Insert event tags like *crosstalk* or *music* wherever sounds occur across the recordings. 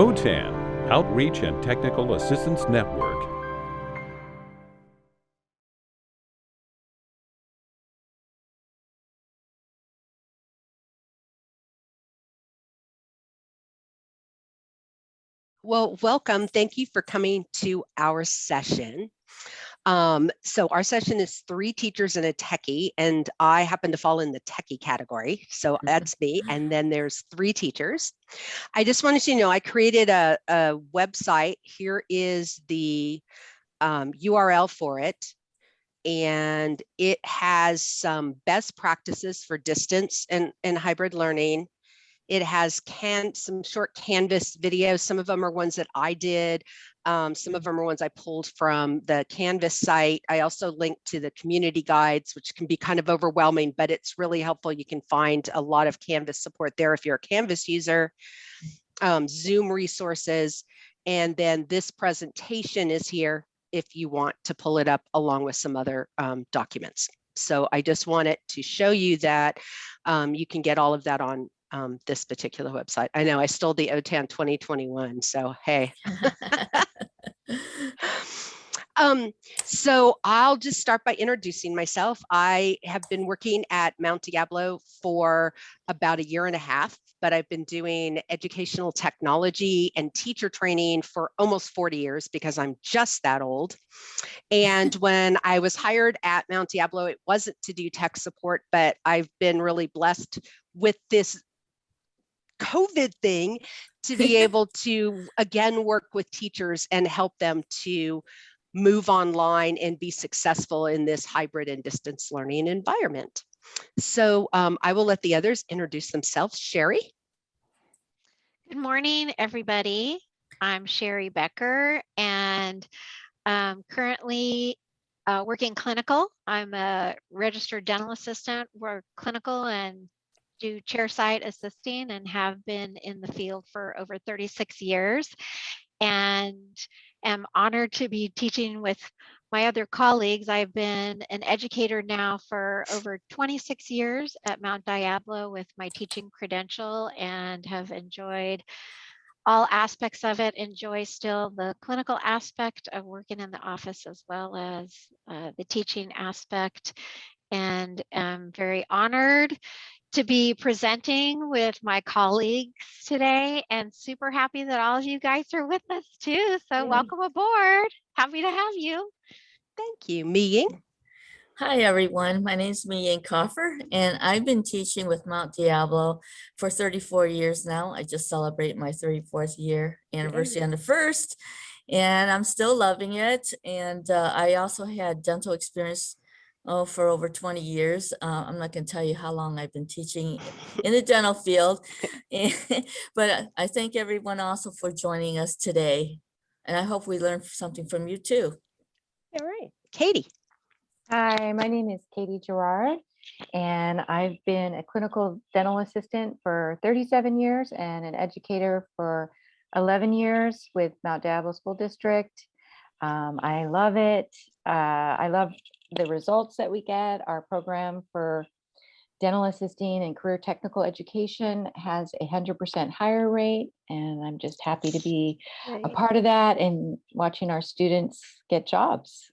OTAN, Outreach and Technical Assistance Network. Well, welcome. Thank you for coming to our session. Um, so our session is three teachers and a techie, and I happen to fall in the techie category. So that's me. And then there's three teachers. I just wanted you to know I created a, a website. Here is the um, URL for it. And it has some best practices for distance and, and hybrid learning. It has can some short Canvas videos. Some of them are ones that I did. Um, some of them are ones I pulled from the Canvas site. I also linked to the community guides, which can be kind of overwhelming, but it's really helpful. You can find a lot of Canvas support there if you're a Canvas user, um, Zoom resources, and then this presentation is here if you want to pull it up along with some other um, documents. So I just wanted to show you that um, you can get all of that on um, this particular website. I know I stole the OTAN 2021, so hey. *laughs* um, so I'll just start by introducing myself. I have been working at Mount Diablo for about a year and a half, but I've been doing educational technology and teacher training for almost 40 years because I'm just that old. And *laughs* when I was hired at Mount Diablo, it wasn't to do tech support, but I've been really blessed with this COVID thing to be *laughs* able to again work with teachers and help them to move online and be successful in this hybrid and distance learning environment. So um, I will let the others introduce themselves. Sherry. Good morning, everybody. I'm Sherry Becker and um, currently uh, working clinical. I'm a registered dental assistant, work clinical and do chairside assisting and have been in the field for over 36 years and am honored to be teaching with my other colleagues. I've been an educator now for over 26 years at Mount Diablo with my teaching credential and have enjoyed all aspects of it, enjoy still the clinical aspect of working in the office as well as uh, the teaching aspect and am very honored to be presenting with my colleagues today and super happy that all of you guys are with us too. So yeah. welcome aboard. Happy to have you. Thank you, Miying. Hi, everyone. My name is Miying Coffer, and I've been teaching with Mount Diablo for 34 years now. I just celebrate my 34th year anniversary on the first, and I'm still loving it. And uh, I also had dental experience oh, for over 20 years. Uh, I'm not going to tell you how long I've been teaching in the dental field, *laughs* but I thank everyone also for joining us today. And I hope we learned something from you too. All right, Katie. Hi, my name is Katie Gerard, and I've been a clinical dental assistant for 37 years and an educator for 11 years with Mount Diablo School District. Um, I love it. Uh, I love the results that we get, our program for dental assisting and career technical education has a 100% hire rate. And I'm just happy to be a part of that and watching our students get jobs.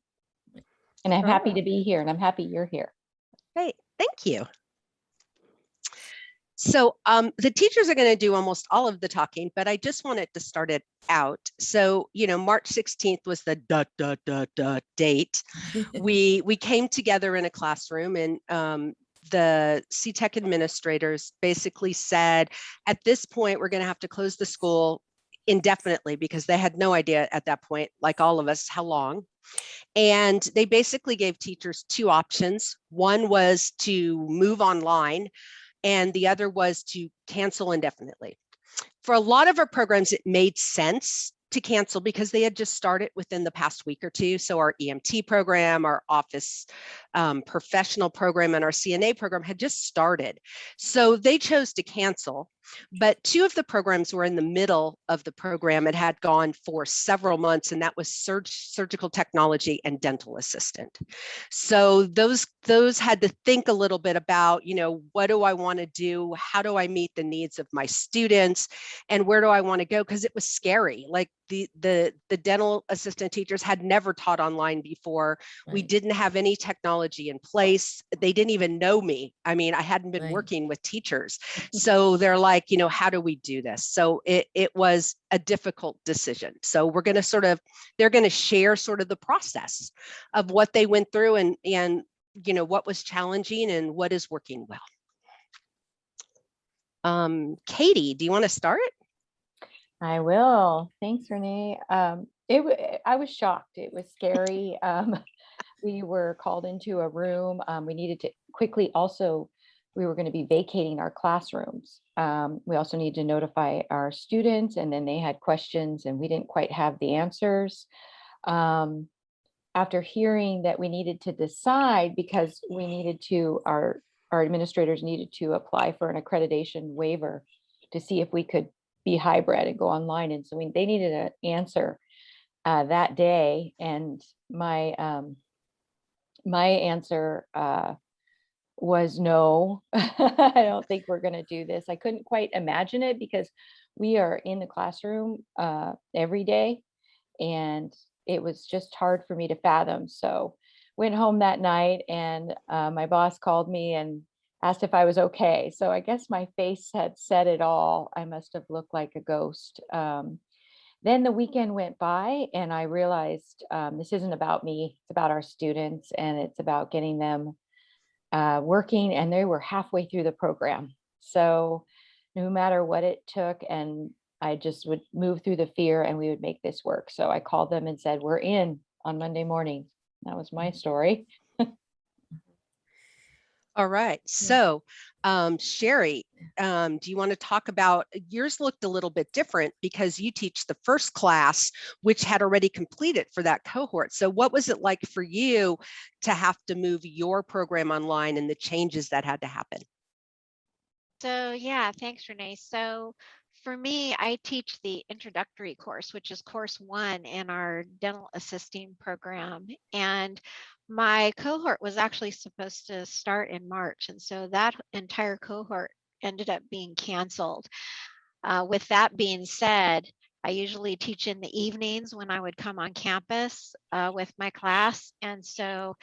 And I'm happy to be here and I'm happy you're here. Great, thank you. So um, the teachers are going to do almost all of the talking, but I just wanted to start it out. So, you know, March 16th was the da, da, da, da date. *laughs* we, we came together in a classroom and um, the CTEC administrators basically said, at this point, we're going to have to close the school indefinitely because they had no idea at that point, like all of us, how long. And they basically gave teachers two options. One was to move online and the other was to cancel indefinitely. For a lot of our programs, it made sense to cancel because they had just started within the past week or two. So our EMT program, our office um, professional program, and our CNA program had just started. So they chose to cancel. But two of the programs were in the middle of the program. It had gone for several months, and that was surg surgical technology and dental assistant. So those those had to think a little bit about, you know, what do I want to do? How do I meet the needs of my students? And where do I want to go? Because it was scary. Like the the the dental assistant teachers had never taught online before. We didn't have any technology in place. They didn't even know me. I mean, I hadn't been Right. working with teachers. *laughs* So they're like, you know, how do we do this? So it it was a difficult decision. So we're going to sort of they're going to share sort of the process of what they went through and and you know what was challenging and what is working well. Um, Katie, do you want to start? I will. Thanks, Renee. Um, it, I was shocked. It was scary. *laughs* Um, we were called into a room. Um, we needed to quickly also, we were going to be vacating our classrooms. Um, we also need to notify our students and then they had questions and we didn't quite have the answers. Um, after hearing that we needed to decide because we needed to, our, our administrators needed to apply for an accreditation waiver to see if we could be hybrid and go online. And so we, they needed an answer uh, that day. And my, um, my answer uh, was no, *laughs* I don't think we're gonna do this. I couldn't quite imagine it because we are in the classroom uh, every day. And it was just hard for me to fathom. So went home that night and uh, my boss called me and asked if I was okay. So I guess my face had said it all. I must have looked like a ghost. Um, then the weekend went by and I realized um, this isn't about me, it's about our students and it's about getting them uh, working and they were halfway through the program. So no matter what it took and I just would move through the fear and we would make this work. So I called them and said, we're in on Monday morning. That was my story. All right. So, um, Sherry, um, do you want to talk about yours looked a little bit different because you teach the first class, which had already completed for that cohort. So what was it like for you to have to move your program online and the changes that had to happen? So yeah, thanks Renee. So for me, I teach the introductory course, which is course one in our dental assisting program. And my cohort was actually supposed to start in March. And so that entire cohort ended up being canceled. Uh, with that being said, I usually teach in the evenings when I would come on campus uh, with my class. And so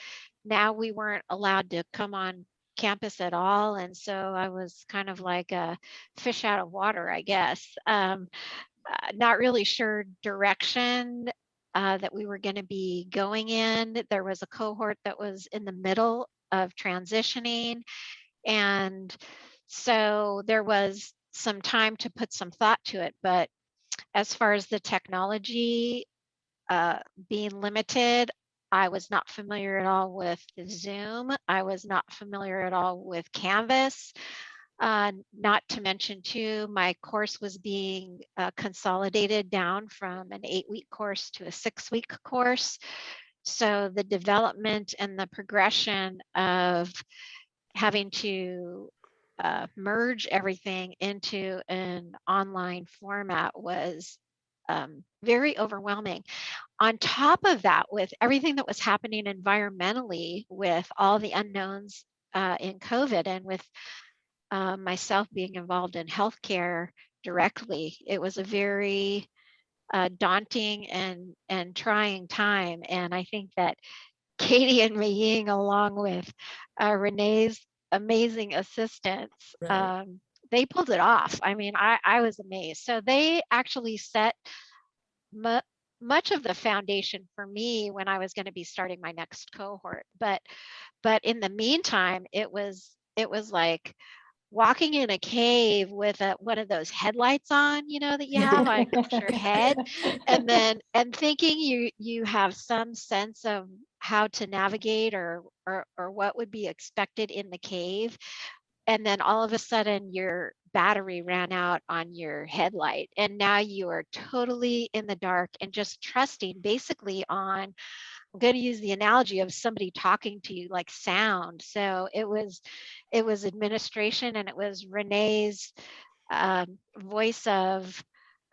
now we weren't allowed to come on campus at all. And so I was kind of like a fish out of water, I guess. Um, uh, not really sure direction uh, that we were going to be going in. There was a cohort that was in the middle of transitioning. And so there was some time to put some thought to it. But as far as the technology uh, being limited, I was not familiar at all with Zoom. I was not familiar at all with Canvas. Uh, not to mention too, my course was being uh, consolidated down from an eight week course to a six week course. So the development and the progression of having to uh, merge everything into an online format was um, very overwhelming. On top of that, with everything that was happening environmentally, with all the unknowns uh, in COVID and with uh, myself being involved in healthcare directly, it was a very uh, daunting and and trying time. And I think that *laughs* Katie and Maying, along with uh, Renee's amazing assistance, Right. um, they pulled it off. I mean, I, I was amazed. So they actually set mu- much of the foundation for me when I was going to be starting my next cohort. But but in the meantime, it was it was like walking in a cave with a, one of those headlights on, you know, that you have on your head and *laughs* then and thinking you you have some sense of how to navigate or or or what would be expected in the cave and then all of a sudden your battery ran out on your headlight and now you are totally in the dark and just trusting basically on Going to use the analogy of somebody talking to you like sound. So it was, it was administration and it was Renee's um, voice of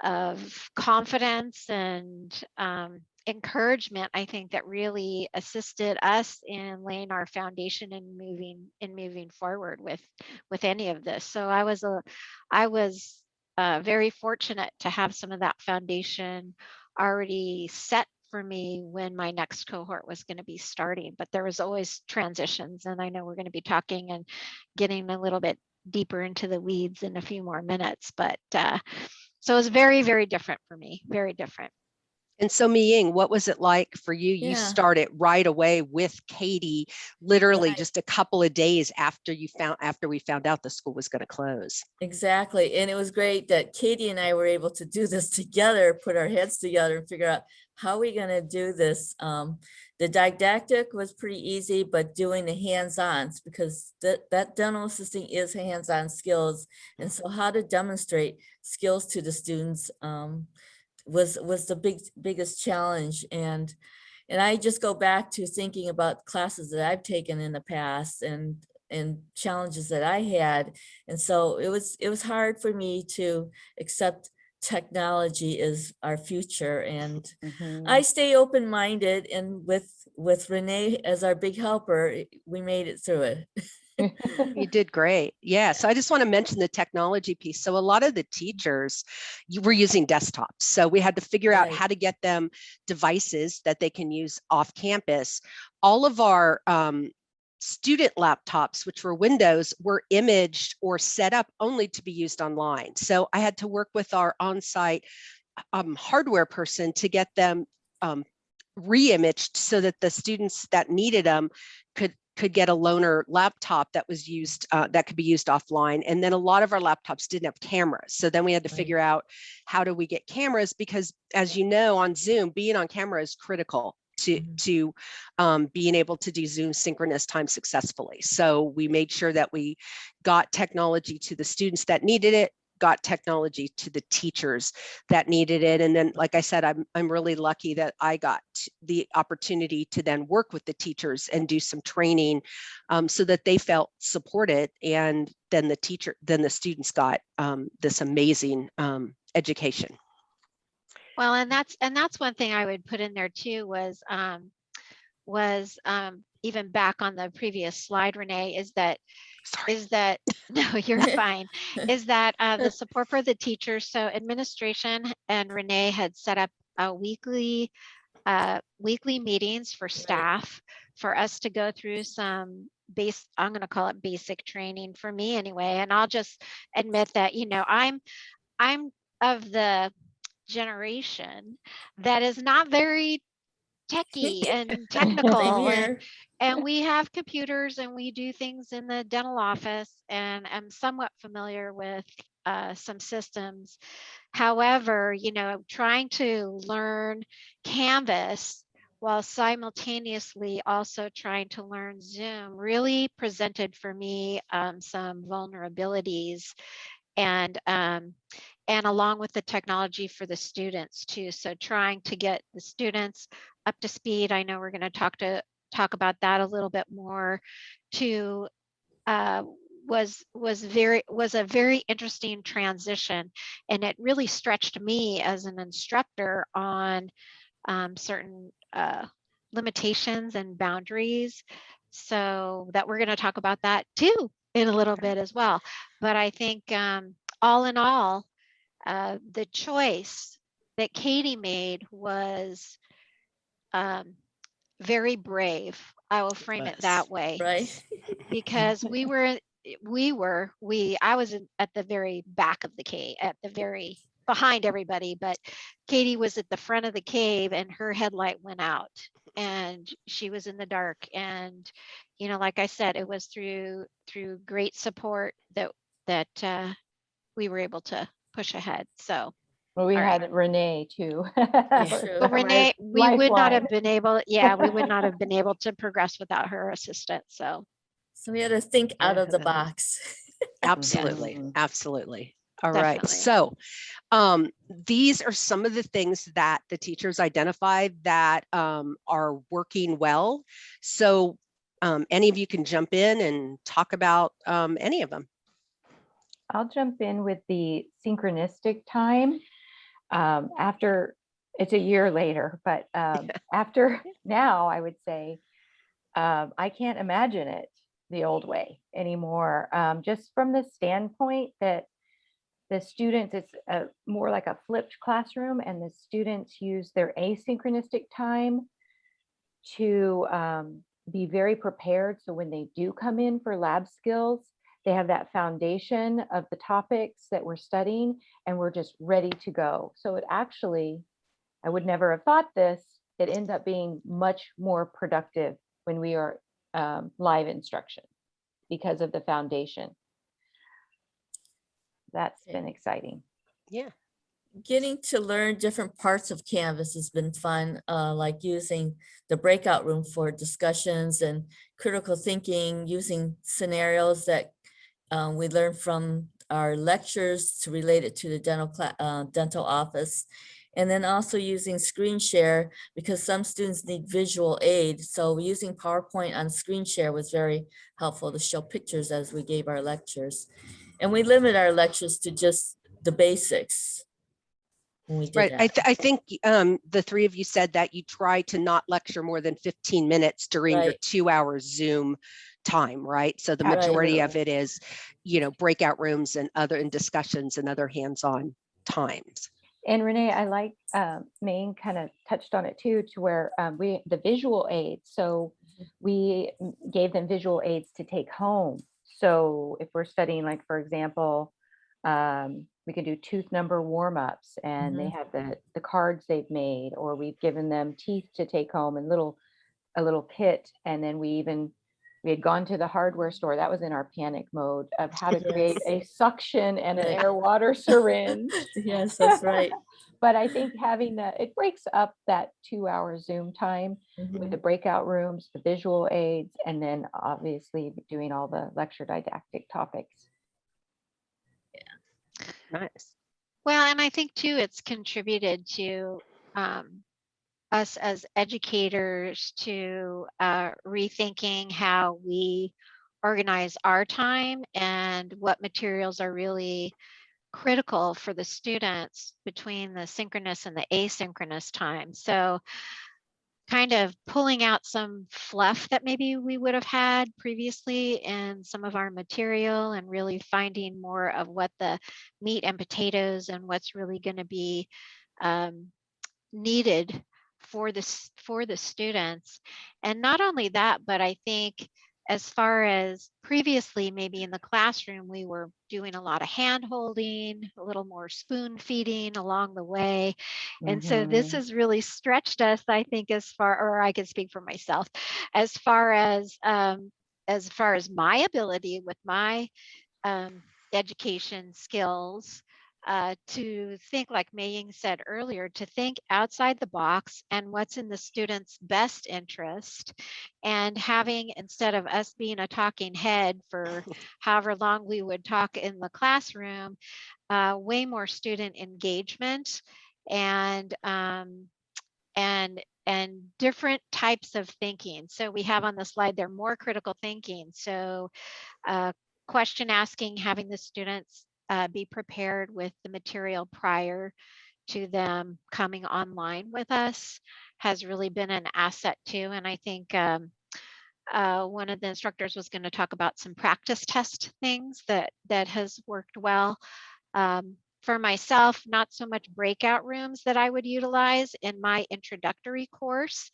of confidence and um, encouragement i think that really assisted us in laying our foundation and moving in moving forward with with any of this so i was a i was uh, very fortunate to have some of that foundation already set for me when my next cohort was going to be starting but there was always transitions and i know we're going to be talking and getting a little bit deeper into the weeds in a few more minutes but uh, so it was very very different for me very different And so Mi Ying, what was it like for you? You Yeah. started right away with Katie, literally Right. just a couple of days after you found, after we found out the school was going to close. Exactly. And it was great that Katie and I were able to do this *laughs* together, put our heads together and figure out how are we going to do this. Um, the didactic was pretty easy, but doing the hands-ons because that, that dental assisting is hands-on skills. And so how to demonstrate skills to the students um, was, was the big, biggest challenge. And, and I just go back to thinking about classes that I've taken in the past and, and challenges that I had. And so it was, it was hard for me to accept technology is our future and Mhm. I stay open-minded and with, with Renee as our big helper, we made it through it. *laughs* You *laughs* did great. Yeah. So I just want to mention the technology piece. So a lot of the teachers you were using desktops. So we had to figure out how to get them devices that they can use off campus. All of our um, student laptops, which were Windows, were imaged or set up only to be used online. So I had to work with our on-site um, hardware person to get them um, re-imaged so that the students that needed them could could get a loaner laptop that was used uh, that could be used offline and then a lot of our laptops didn't have cameras so then we had to Right. figure out how do we get cameras because as you know on zoom being on camera is critical to Mhm. to um, being able to do zoom synchronous time successfully so we made sure that we got technology to the students that needed it got technology to the teachers that needed it. And then, like I said, I'm, I'm really lucky that I got the opportunity to then work with the teachers and do some training um, so that they felt supported. And then the teacher, then the students got um, this amazing um, education. Well, and that's and that's one thing I would put in there too was um was um even back on the previous slide, Renee, is that Sorry. is that *laughs* no, you're *laughs* fine. Is that uh, the *laughs* support for the teachers? So administration and Renee had set up a weekly uh, weekly meetings for staff for us to go through some base. I'm going to call it basic training for me anyway. And I'll just admit that you know I'm I'm of the generation that is not very techy and *laughs* technical and, and *laughs* we have computers and we do things in the dental office and I'm somewhat familiar with uh, some systems. However, you know, trying to learn Canvas while simultaneously also trying to learn Zoom really presented for me um, some vulnerabilities and um, and along with the technology for the students too. So trying to get the students up to speed. I know we're going to talk to talk about that a little bit more to uh, was was very was a very interesting transition and it really stretched me as an instructor on um, certain uh, limitations and boundaries so that we're going to talk about that too in a little bit as well. But i think um, all in all uh, the choice that katie made was um, very brave. I will frame it that way. Right? because we were we were we i was at the very back of the cave at the very behind everybody but katie was at the front of the cave and her headlight went out and she was in the dark and you know like i said it was through through great support that that uh, we were able to push ahead so Well, we All right. had Renee too. *laughs* true. but renee we would not have been able yeah we would not have been *laughs* able to progress without her assistance so So we had to think out of the box. *laughs* Absolutely. Mhm. Absolutely. All right. Definitely. So um, these are some of the things that the teachers identified that um, are working well. So um, any of you can jump in and talk about um, any of them. I'll jump in with the synchronistic time. Um, after, it's a year later, but um, *laughs* after now, I would say, um, I can't imagine it the old way anymore. Um, just from the standpoint that the students, it's a, more like a flipped classroom and the students use their asynchronistic time to um, be very prepared. So when they do come in for lab skills, they have that foundation of the topics that we're studying and we're just ready to go. So it actually, I would never have thought this, it ends up being much more productive when we are um, live instruction because of the foundation. That's Yeah. been exciting. Yeah. Getting to learn different parts of Canvas has been fun, uh, like using the breakout room for discussions and critical thinking, using scenarios that uh, we learned from our lectures to relate it to the dental uh, dental office. And then also using screen share because some students need visual aid. So using PowerPoint on screen share was very helpful to show pictures as we gave our lectures. And we limit our lectures to just the basics. we Right. I, th- I think um, the three of you said that you try to not lecture more than 15 minutes during your two hour Zoom time, right? So the Right. majority of it is, you know, breakout rooms and other and discussions and other hands-on times. And Renee, I like, uh, Maine kind of touched on it too, to where um, we, the visual aids. So we gave them visual aids to take home. So if we're studying, like, for example, um, we can do tooth number warm-ups and they have the, the cards they've made, or we've given them teeth to take home and little, a little kit. And then we even, we had gone to the hardware store. That was in our panic mode of how to create a suction and an air water syringe. *laughs* Yes, that's right. *laughs* But I think having the, it breaks up that two hour Zoom time with Mhm. the breakout rooms, the visual aids, and then obviously doing all the lecture didactic topics. yeah Nice. Well, and I think too, it's contributed to um, us as educators to uh, rethinking how we organize our time and what materials are really critical for the students between the synchronous and the asynchronous time. So kind of pulling out some fluff that maybe we would have had previously in some of our material and really finding more of what the meat and potatoes and what's really going to be um, needed for this for the students and not only that but i think as far as previously maybe in the classroom we were doing a lot of hand holding a little more spoon feeding along the way and so this Mhm. has really stretched us i think as far or i can speak for myself as far as um as far as my ability with my um, education skills uh, to think like Maying said earlier, to think outside the box and what's in the student's best interest and having instead of us being a talking head for *laughs* however long we would talk in the classroom, uh, way more student engagement and um, and and different types of thinking. So we have on the slide there more critical thinking. So uh, question asking, having the students uh, be prepared with the material prior to them coming online with us has really been an asset too. And I think um, uh, one of the instructors was going to talk about some practice test things that that has worked well. Um, for myself, not so much breakout rooms that I would utilize in my introductory course.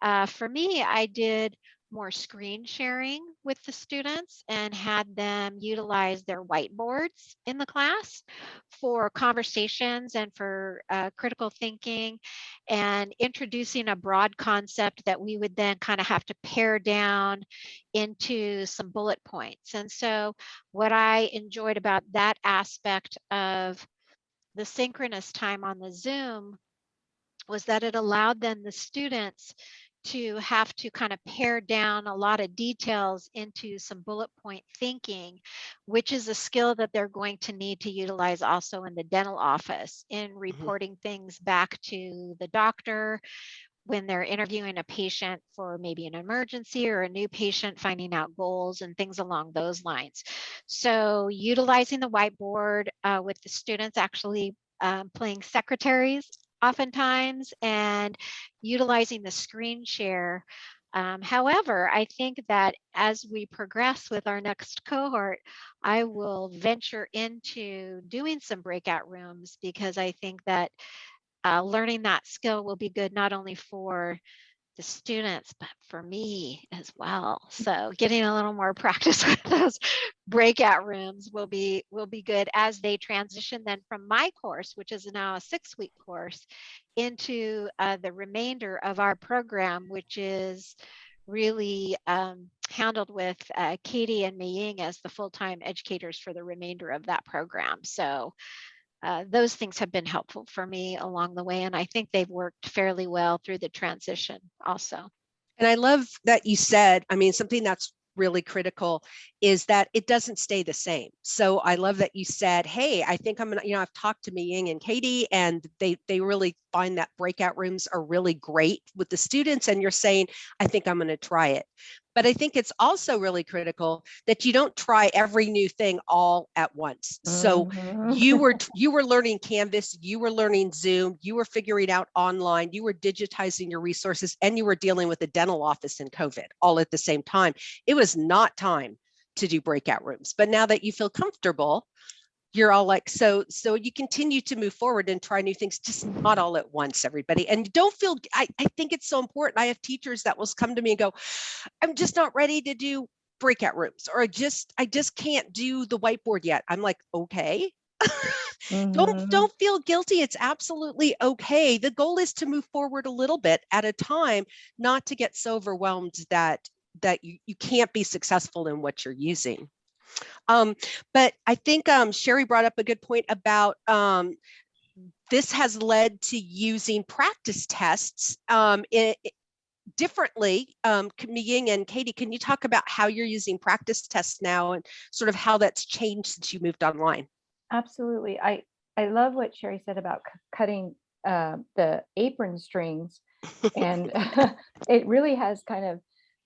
Uh, for me, I did more screen sharing with the students and had them utilize their whiteboards in the class for conversations and for uh, critical thinking and introducing a broad concept that we would then kind of have to pare down into some bullet points. And so what I enjoyed about that aspect of the synchronous time on the Zoom was that it allowed then the students to have to kind of pare down a lot of details into some bullet point thinking, which is a skill that they're going to need to utilize also in the dental office in reporting things back to the doctor, when they're interviewing a patient for maybe an emergency or a new patient, finding out goals and things along those lines. So utilizing the whiteboard uh, with the students actually um, playing secretaries oftentimes and utilizing the screen share. Um, however, I think that as we progress with our next cohort, I will venture into doing some breakout rooms because I think that uh, learning that skill will be good not only for the students, but for me as well. So getting a little more *laughs* practice with those breakout rooms will be will be good as they transition then from my course, which is now a six week course, into uh, the remainder of our program, which is really um, handled with uh, Katie and Mei Ying as the full-time educators for the remainder of that program. So uh, those things have been helpful for me along the way, and I think they've worked fairly well through the transition also. And I love that you said, I mean, something that's really critical is that it doesn't stay the same. So I love that you said, hey, I think I'm gonna, you know, I've talked to Mei Ying and Katie and they they really find that breakout rooms are really great with the students and you're saying, I think I'm gonna try it. But I think it's also really critical that you don't try every new thing all at once. So Mhm. you were *laughs* you were learning canvas you were learning zoom you were figuring out online you were digitizing your resources and you were dealing with the dental office and covid all at the same time it was not time to do breakout rooms but now that you feel comfortable you're all like so so you continue to move forward and try new things just not all at once everybody. And don't feel I, I think it's so important. I have teachers that will come to me and go i'm just not ready to do breakout rooms or i just i just can't do the whiteboard yet. I'm like okay. *laughs* Don't Mhm. don't feel guilty. It's absolutely okay. The goal is to move forward a little bit at a time not to get so overwhelmed that that you, you can't be successful in what you're using um, but i think um, sherry brought up a good point about um, this has led to using practice tests um, i- i- differently um, Ying and katie can you talk about how you're using practice tests now and sort of how that's changed since you moved online Absolutely. I, I love what Sherry said about cutting uh, the apron strings. *laughs* And *laughs* it really has kind of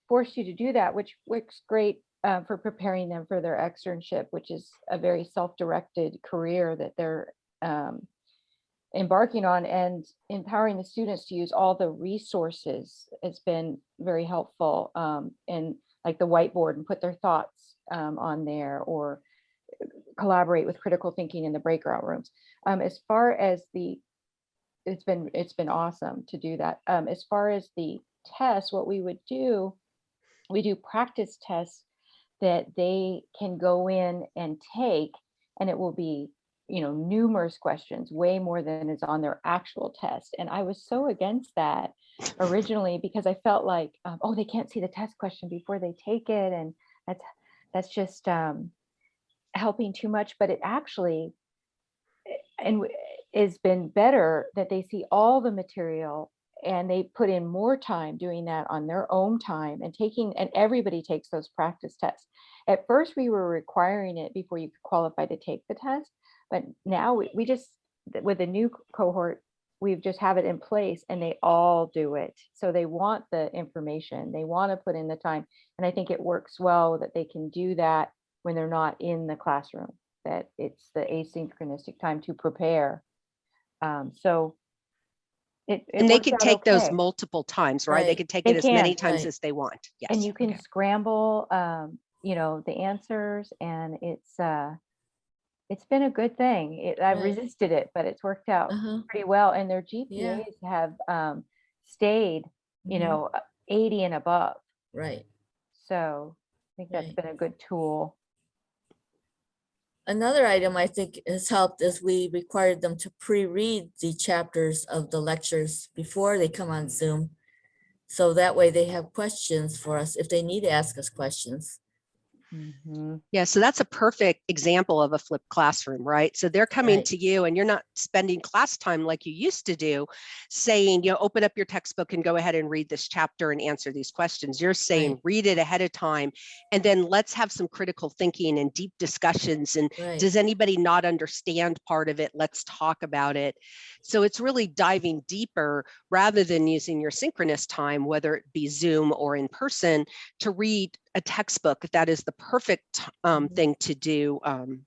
forced you to do that, which works great uh, for preparing them for their externship, which is a very self-directed career that they're um, embarking on and empowering the students to use all the resources has been very helpful um, and like the whiteboard and put their thoughts um, on there or collaborate with critical thinking in the breakout rooms. Um, as far as the, it's been, it's been awesome to do that. Um, as far as the tests, what we would do, we do practice tests that they can go in and take, and it will be, you know, numerous questions, way more than is on their actual test. And I was so against that originally because I felt like, um, oh, they can't see the test question before they take it. And that's, that's just, um, helping too much, but it actually eh, and has been better that they see all the material and they put in more time doing that on their own time and taking and everybody takes those practice tests. At first we were requiring it before you could qualify to take the test, but now we, we just with the new cohort we've just have it in place and they all do it. So they want the information, they want to put in the time. And I think it works well that they can do that when they're not in the classroom, that it's the asynchronistic time to prepare. Um, so it. it and they works can out take those multiple times, right? They Right. can take They it as many times right. as they want. Yes. And you can okay. scramble, um, you know, the answers and it's, uh, it's been a good thing. It, I Right. resisted it, but it's worked out Uh-huh. pretty well. And their Yeah. GPAs have, um, stayed, you Mhm. know, uh, eighty and above. Right. So I think that's been a good tool. Another item I think has helped is we required them to pre-read the chapters of the lectures before they come on Zoom. So that way they have questions for us if they need to ask us questions. Mhm. Yeah, so that's a perfect example of a flipped classroom, right? So they're coming Right. to you and you're not spending class time like you used to do, saying, you know, open up your textbook and go ahead and read this chapter and answer these questions. You're saying, Right. read it ahead of time, and then let's have some critical thinking and deep discussions. And Right. does anybody not understand part of it? Let's talk about it. So it's really diving deeper rather than using your synchronous time, whether it be Zoom or in person, to read a textbook. That is the perfect um, Mhm. thing to do um,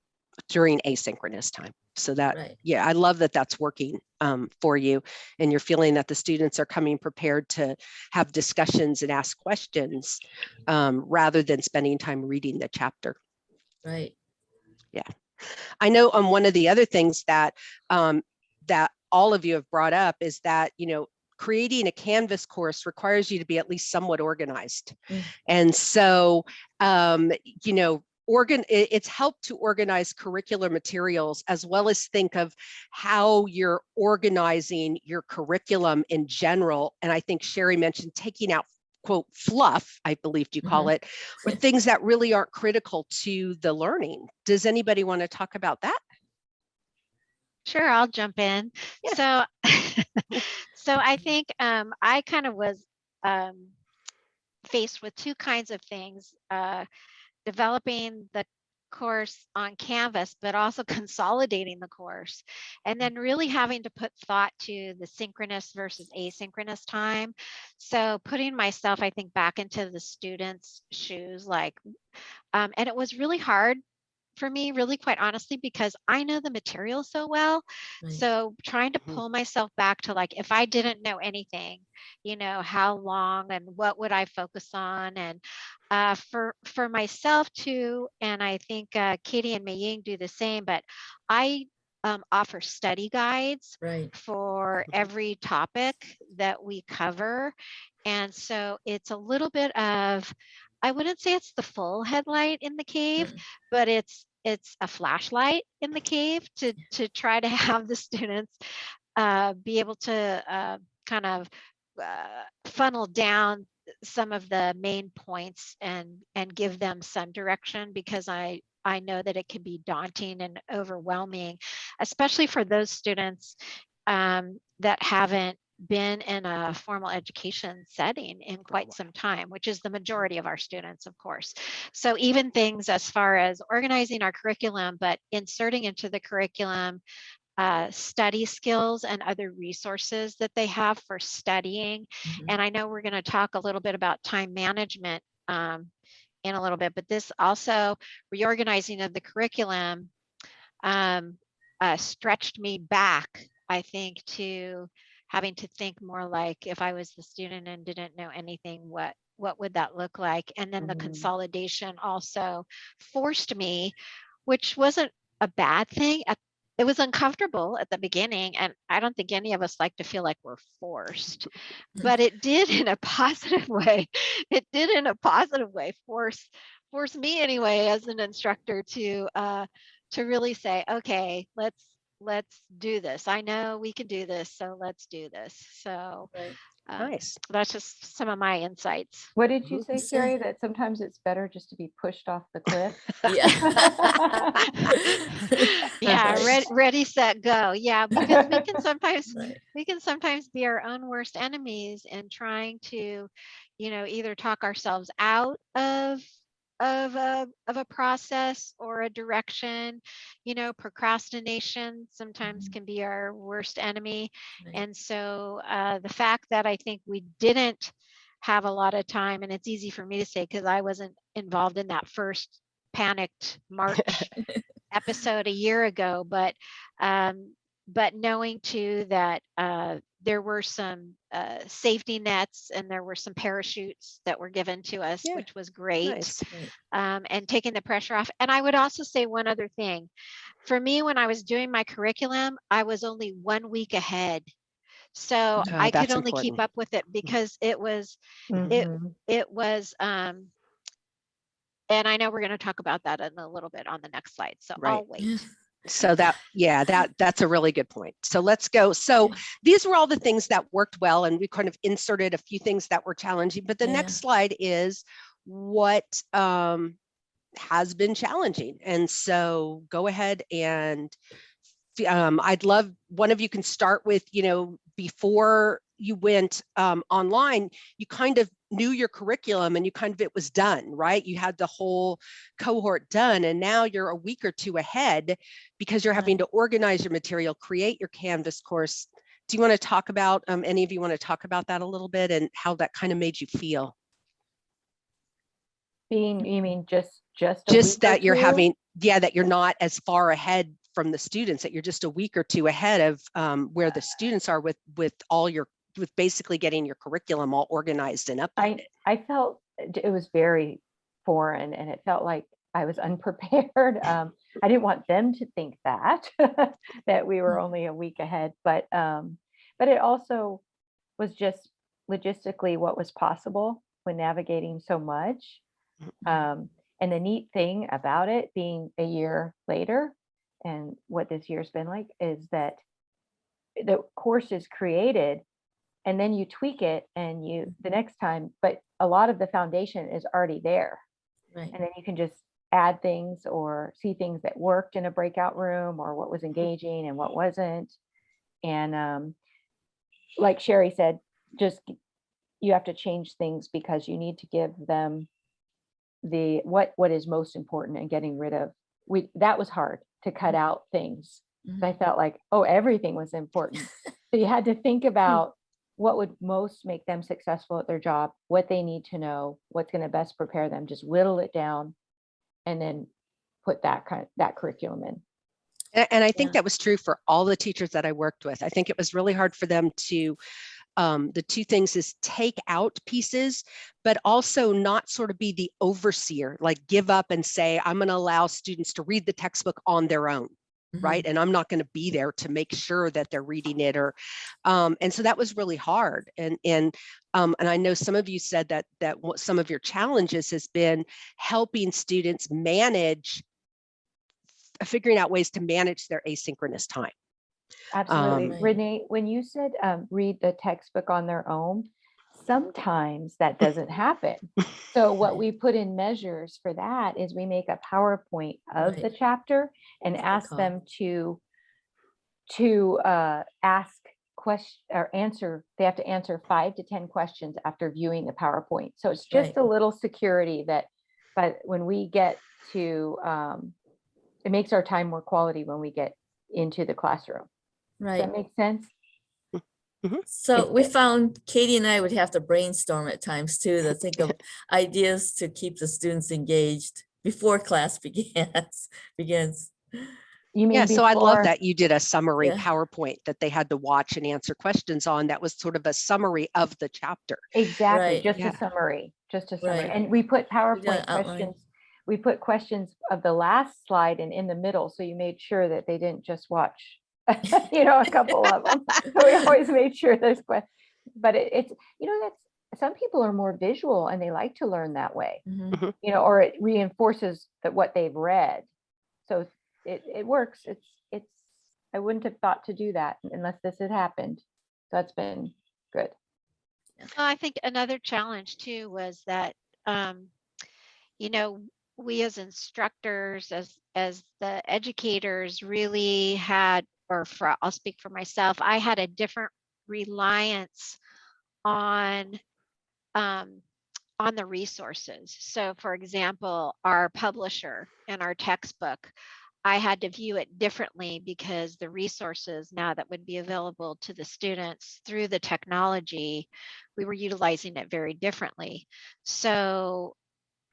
during asynchronous time. So that, Right. yeah, I love that that's working um, for you. And you're feeling that the students are coming prepared to have discussions and ask questions um, rather than spending time reading the chapter. Right. Yeah. I know um, one of the other things that um, that all of you have brought up is that you know creating a Canvas course requires you to be at least somewhat organized, Mm. and so um, you know. Organ, it's helped to organize curricular materials as well as think of how you're organizing your curriculum in general. And I think Sherry mentioned taking out quote fluff, I believe you call it, or things that really aren't critical to the learning. Does anybody want to talk about that? Sure, I'll jump in. So, *laughs* so I think um, I kind of was um, faced with two kinds of things: uh, developing the course on Canvas, but also *laughs* consolidating the course, and then really having to put thought to the synchronous versus asynchronous time. So, putting myself, I think, back into the students' shoes, like, um, and it was really hard for me, really quite honestly, because I know the material so well. Right. So trying to Mhm. pull myself back to like, if I didn't know anything, you know, how long and what would I focus on? And uh, for for myself too, and I think uh, Katie and Mei Ying do the same, but I um, offer study guides Right. for *laughs* every topic that we cover. And so it's a little bit of, I wouldn't say it's the full headlight in the cave, Mm. but it's it's a flashlight in the cave to to try to *laughs* have the students uh, be able to uh, kind of uh, funnel down some of the main points and and give them some direction because I I know that it can be daunting and overwhelming, especially for those students um, that haven't been in a formal education setting in quite some time, which is the majority of our students, of course. So even things as far as organizing our curriculum, but inserting into the curriculum uh, study skills and other resources that they have for studying. Mhm. And I know we're going to talk a little bit about time management um, in a little bit, but this also reorganizing of the curriculum um, uh, stretched me back, I think, to having to think more like if I was the student and didn't know anything, what what would that look like? And then the Mhm. consolidation also forced me, which wasn't a bad thing. It was uncomfortable at the beginning, and I don't think any of us like to feel like we're forced, but it did in a *laughs* positive way. It did in a positive way force force me anyway as an instructor to uh, to really say, okay, let's let's do this. I know we can do this, so let's do this. So Right. um, Nice. that's just some of my insights. What did you say, So- Sherry? That sometimes it's better just to be pushed off the cliff? yeah, *laughs* *laughs* Right. ready, ready, set, go. Yeah, because we can *laughs* sometimes Right. we can sometimes be our own worst enemies in trying to, you know, either talk ourselves out of of a of a process or a direction. You know, procrastination sometimes Mhm. can be our worst enemy. Right. And so uh, the fact that I think we didn't have a lot of time, and it's easy for me to say because I wasn't involved in that first panicked March *laughs* episode a year ago, but um, but knowing too that uh, there were some uh, safety nets and there were some parachutes that were given to us, Yeah, which was great Nice. Um, and taking the pressure off. And I would also say one other thing. For me, when I was doing my curriculum, I was only one week ahead. So Ah, I could that's only keep up with it because it was, Mhm. it was, um, and I know we're going to talk about that in a little bit on the next slide. So Right. I'll wait. *laughs* So that, yeah, that that's a really good point. So let's go. So these were all the things that worked well, and we kind of inserted a few things that were challenging. But the Yeah. next slide is what um, has been challenging. And so go ahead and um, I'd love, one of you can start with, you know, before you went um, online, you kind of knew your curriculum and you kind of, it was done, right? You had the whole cohort done and now you're a week or two ahead because you're having to organize your material, create your Canvas course. Do you want to talk about, um, any of you want to talk about that a little bit and how that kind of made you feel? Being, you mean just, just. just that you're having yeah that you're not as far ahead from the students that you're just a week or two ahead of um, where the students are with with all your with basically getting your curriculum all organized and up. I, I felt it it was very foreign and it felt like I was *laughs* unprepared. Um, I didn't want them to think that, *laughs* that we were only a week ahead, but, um, but it also was just logistically what was possible when navigating so much. Um, and the neat thing about it being a year later and what this year's been like is that the course is created and then you tweak it and you the next time, but a lot of the foundation is already there. Right. And then you can just add things or see things that worked in a breakout room or what was engaging and what wasn't. And um, like Sherry said, just you have to change things because you need to give them the what what is most important and getting rid of we that was hard to cut mm-hmm. out things 'cause I mm-hmm. felt like oh everything was important. *laughs* So you had to think hmm. about what would most make them successful at their job what they need to know what's going to best prepare them just whittle it down and then put that kind of, that curriculum in. And, and i think Yeah. that was true for all the teachers that i worked with. I think it was really hard for them to um, the two things is take out pieces, but also not sort of be the overseer, like give up and say, I'm going to allow students to read the textbook on their own. Mm-hmm. right and i'm not going to be there to make sure that they're reading it or um, and so that was really hard and and um, and i know some of you said that that what some of your challenges has been helping students manage figuring out ways to manage their asynchronous time Absolutely. Right. Renee, when you said um, read the textbook on their own, sometimes that doesn't happen. So what *laughs* we put in measures for that is we make a PowerPoint of the chapter and That's ask call. them to to uh, ask question or answer. They have to answer five to 10 questions after viewing the PowerPoint. So it's just Right. a little security that, but when we get to, um, it makes our time more quality when we get into the classroom. Does Right. that make sense? Mm-hmm. So we found Katie and I would have to brainstorm at times too, to think of *laughs* ideas to keep the students engaged before class *laughs* begins, begins. You mean yeah so i love that you did a summary Yeah. powerpoint that they had to watch and answer questions on that was sort of a summary of the chapter Exactly, Right. just Yeah. a summary, just a summary. Right. And we put PowerPoint outline. questions, we put questions of the last slide and in the middle, so you made sure that they didn't just watch, *laughs* you know, a couple of them. *laughs* So we always made sure there's questions, but it- it's, you know, that's, some people are more visual and they like to learn that way, Mhm. you know, or it reinforces that what they've read. So it, it works. It's, it's, I wouldn't have thought to do that unless this had happened. So That's been good. Well, I think another challenge too was that, um, you know, we as instructors, as as the educators, really had, or for I'll speak for myself, I had a different reliance on um, on the resources. So, for example, our publisher and our textbook, I had to view it differently because the resources now that would be available to the students through the technology, we were utilizing it very differently. So,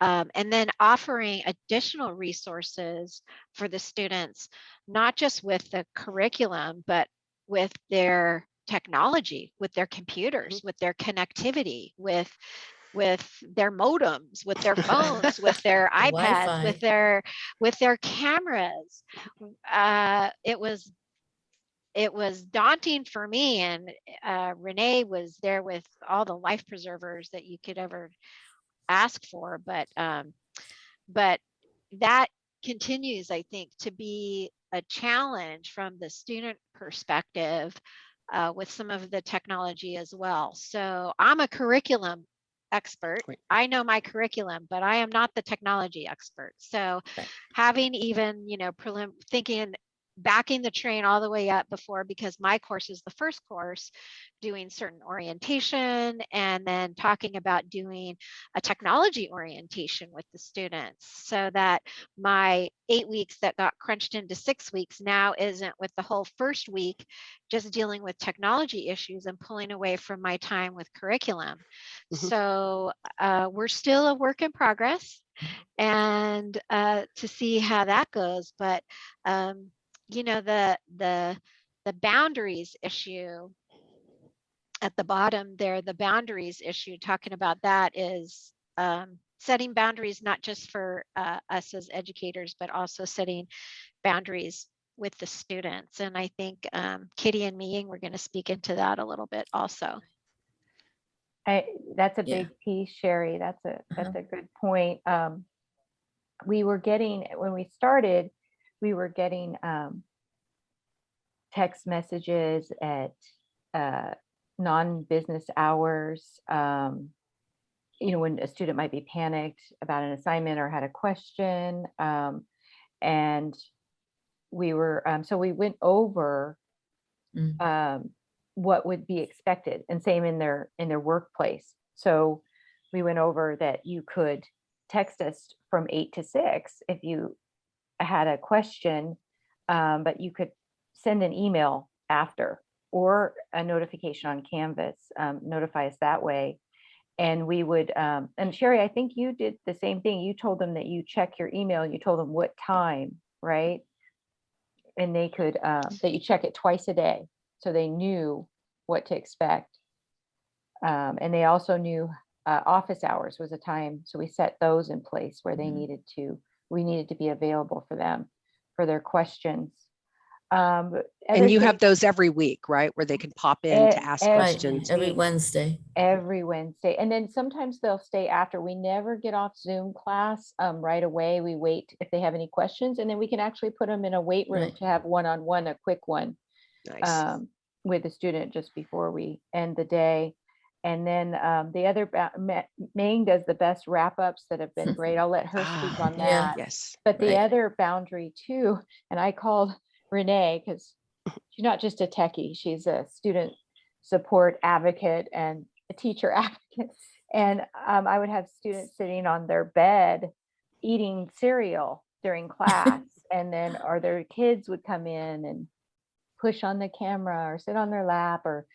um, and then offering additional resources for the students, not just with the curriculum, but with their technology, with their computers, with their connectivity, with with their modems, with their phones, with *laughs* their iPads, with their with their cameras. Uh, it was it was daunting for me, and uh, Renee was there with all the life preservers that you could ever ask for, but um, but that continues, I think, to be a challenge from the student perspective uh, with some of the technology as well. So I'm a curriculum expert. Right. I know my curriculum, but I am not the technology expert. So Right. having even, you know, prelim, thinking, backing the train all the way up before, because my course is the first course, doing certain orientation and then talking about doing a technology orientation with the students so that my eight weeks that got crunched into six weeks now isn't with the whole first week just dealing with technology issues and pulling away from my time with curriculum. Mhm. So uh, we're still a work in progress and uh, to see how that goes. But um, you know, the the the boundaries issue at the bottom there, the boundaries issue, talking about that is um, setting boundaries not just for uh, us as educators, but also setting boundaries with the students. And I think um, Kitty and Miying, we're going to speak into that a little bit also. I, that's a Yeah. big piece, Sherry. That's a, Uh-huh. that's a good point. Um, we were getting, when we started, we were getting, um, text messages at, uh, non-business hours. Um, you know, when a student might be panicked about an assignment or had a question. Um, and we were, um, so we went over Mm. um, what would be expected and same in their in their workplace. So we went over that you could text us from eight to six if you had a question, um, but you could send an email after or a notification on Canvas, um, notify us that way. And we would, um, and Sherry, I think you did the same thing. You told them that you check your email, you told them what time, right? And they could, um, that you check it twice a day, so they knew what to expect. Um, and they also knew, uh, office hours was a time, so we set those in place where they Mhm. needed to, we needed to be available for them, for their questions. Um, And you other have those every week, right? Where they can pop in to ask every questions. every. Wednesday. every Wednesday. And then sometimes they'll stay after. We never get off Zoom class um, right away. We wait if they have any questions and then we can actually put them in a wait room Right. to have one-on-one, a quick one Nice. um, with the student just before we end the day. And then um, the other, ba- Ma- Maine does the best wrap-ups that have been *laughs* great. I'll let her speak Ah, on Yeah. that. Yes. But the Right. other boundary too, and I called Renee because she's not just a techie, she's a student support advocate and a teacher *laughs* advocate. And um, I would have students sitting on their bed eating cereal during class. *laughs* and then, or their kids would come in and push on the camera or sit on their lap or,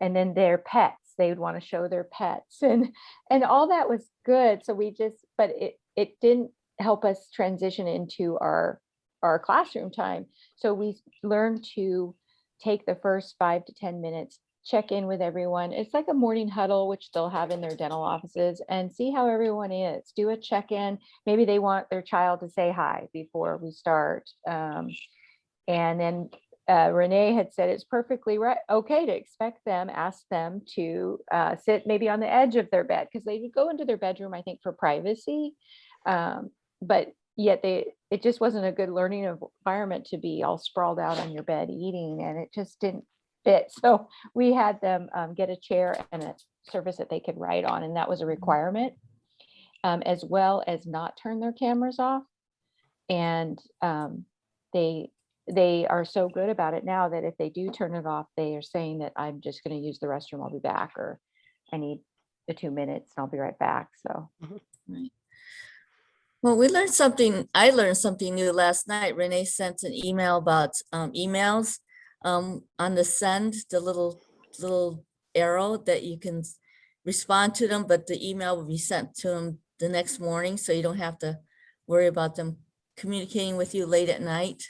and then their pets, they would want to show their pets *laughs* and, and all that was good. So we just, but it, it didn't help us transition into our, our classroom time. So we learned to take the first five to 10 minutes, check in with everyone. It's like a morning huddle, which they'll have in their dental offices and see how everyone is. Do a check-in. Maybe they want their child to say hi before we start. Um, and then uh, Renee had said it's perfectly right, okay to expect them, ask them to uh, sit maybe on the edge of their bed because they would go into their bedroom, I think, for privacy. Um, but yet they, it just wasn't a good learning environment to be all sprawled out on your bed eating, and it just didn't fit. *laughs* So we had them um, get a chair and a surface that they could write on, and that was a requirement, um, as well as not turn their cameras off. And um, they they are so good about it now that if they do turn it off, they are saying that I'm just going to use the restroom. I'll be back, or I need the two minutes and I'll be right back. So Well, we learned something, I learned something new last night. Renee sent an email about um, emails. Um, on the send, the little, little arrow that you can respond to them, but the email will be sent to them the next morning, so you don't have to worry about them communicating with you late at night.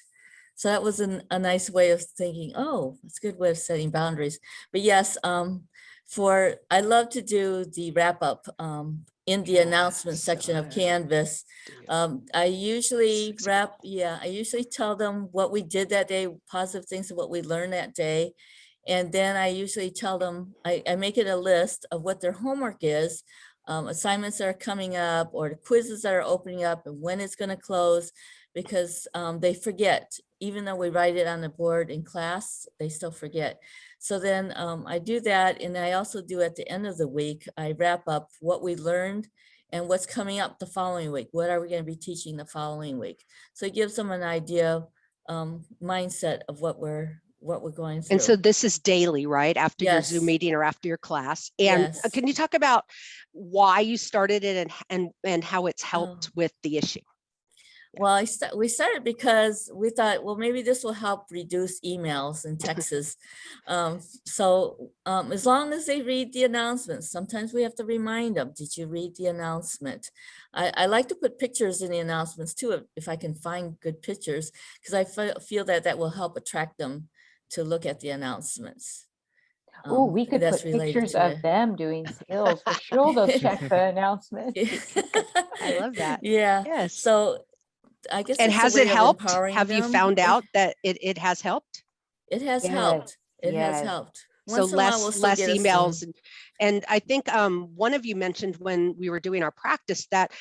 So that was an- a nice way of thinking, oh, it's a good way of setting boundaries. But yes, um, for, I love to do the wrap up um, in the announcement section of Canvas. Um, I usually wrap, yeah, I usually tell them what we did that day, positive things of what we learned that day. And then I usually tell them, I, I make it a list of what their homework is, um, assignments that are coming up or the quizzes that are opening up and when it's gonna close. Because, um, they forget even though we write it on the board in class, they still forget. So then um, I do that and I also do at the end of the week, I wrap up what we learned and what's coming up the following week. What are we going to be teaching the following week? So it gives them an idea, um, mindset of what we're what we're going through. And so this is daily, right? After your Zoom meeting or after your class? And uh, Yes. can you talk about why you started it and, and, and how it's Oh. helped with the issue? Well, I sta- we started because we thought, well, maybe this will help reduce emails in Texas. Um, so um, as long as they read the announcements, sometimes we have to remind them, did you read the announcement? I, I like to put pictures in the announcements too, if, if I can find good pictures, because I fe- feel that that will help attract them to look at the announcements. Oh, Um, we could that's put pictures to of them doing *laughs* skills for sure. They'll check the *laughs* announcement. *laughs* I love that. Yeah, Yes. so I guess. And has it helped? empowering Have you found out that it, it has helped? It has Yes, helped. It has helped. So Once in a while, we'll less, less get a Zoom. emails. and- And I think um, one of you mentioned when we were doing our practice that,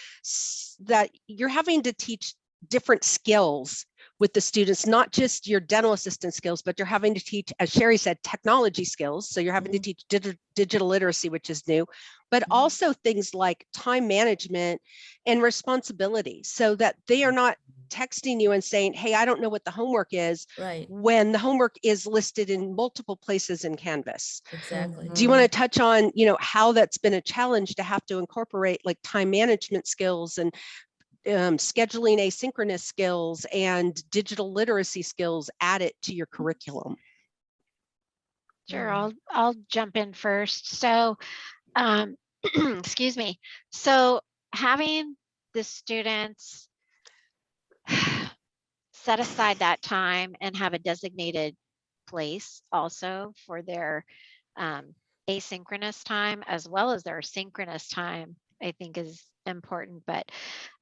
that you're having to teach different skills with the students, not just your dental assistant skills, but you're having to teach, as Sherry said, technology skills. So you're having to mm-hmm. teach digi- digital literacy, which is new, but Mhm. also things like time management and responsibility so that they are not mm-hmm. texting you and saying, hey, I don't know what the homework is Right, when the homework is listed in multiple places in Canvas. exactly. Do you want to mm-hmm. touch on, you know, how that's been a challenge to have to incorporate like time management skills and um, scheduling asynchronous skills and digital literacy skills added to your curriculum? Sure, I'll, I'll jump in first. So, um, *clears throat* excuse me. So having the students *sighs* set aside that time and have a designated place also for their um, asynchronous time as well as their synchronous time, I think is important. But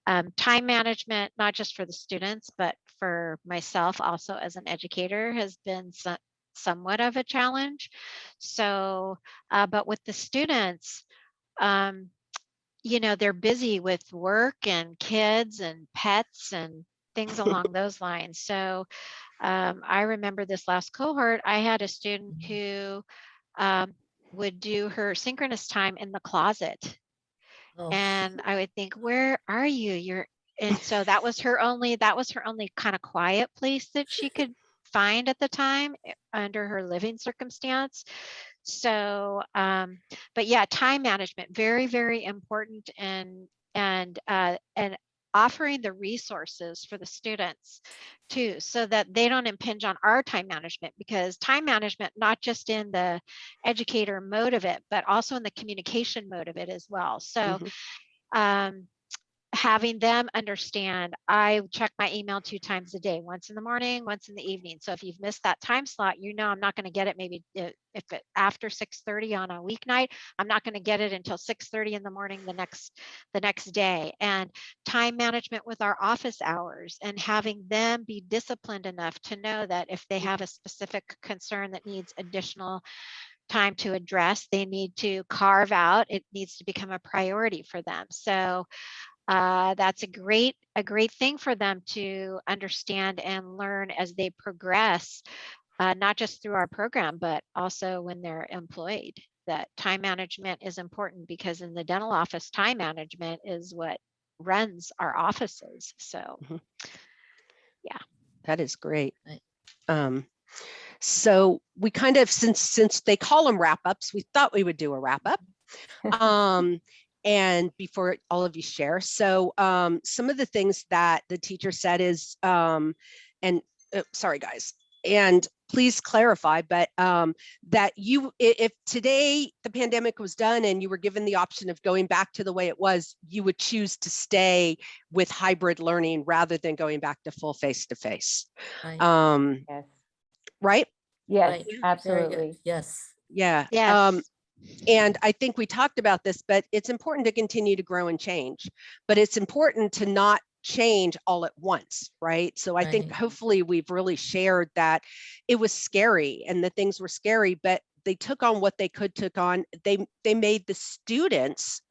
um, time management, not just for the students, but for myself also as an educator has been so- somewhat of a challenge. So, uh, but with the students, um, you know, they're busy with work and kids and pets and things along *laughs* those lines. So, um, I remember this last cohort, I had a student who um, would do her synchronous time in the closet. Oh, And I would think, where are you? You're, and so that was her only, that was her only kind of quiet place that she could find at the time eh, under her living circumstance. So, um, but yeah, time management, very, very important and, and, uh, and offering the resources for the students too, so that they don't impinge on our time management because time management, not just in the educator mode of it, but also in the communication mode of it as well. So, Mhm. um, having them understand I check my email two times a day, once in the morning, once in the evening. So if you've missed that time slot, you know I'm not going to get it maybe uh, if it after 6:30 on a weeknight, I'm not going to get it until 6:30 in the morning the next the next day. And time management with our office hours and having them be disciplined enough to know that if they have a specific concern that needs additional time to address, they need to carve out, it needs to become a priority for them. So uh, that's a great a great thing for them to understand and learn as they progress, uh, not just through our program, but also when they're employed. That time management is important because in the dental office, time management is what runs our offices. So yeah. That is great. Um, so we kind of, since, since they call them wrap ups, we thought we would do a wrap up. *laughs* Um, and before all of you share, so um, some of the things that the teacher said is, um, and uh, sorry guys, and please clarify, but um, that you, if today the pandemic was done and you were given the option of going back to the way it was, you would choose to stay with hybrid learning rather than going back to full face to face. right, Um, Yes, right? yes, right. Absolutely. Yes, Yeah. Yes. Um, and I think we talked about this, but it's important to continue to grow and change. But it's important to not change all at once, right? So I think hopefully we've really shared that it was scary and the things were scary, but they took on what they could took on. They they made the students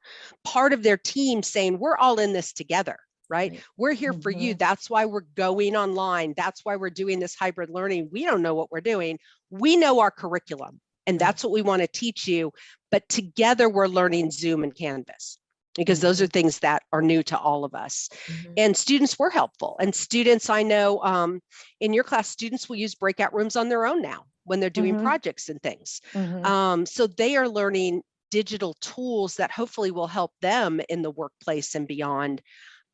part of their team saying, we're all in this together, right? Right. We're here for you. Mhm. That's why we're going online. That's why we're doing this hybrid learning. We don't know what we're doing. We know our curriculum and that's what we want to teach you. But together we're learning Zoom and Canvas because those are things that are new to all of us. Mhm. And students were helpful. And students, I know um, in your class, students will use breakout rooms on their own now when they're doing Mhm. projects and things. Mhm. Um, so they are learning digital tools that hopefully will help them in the workplace and beyond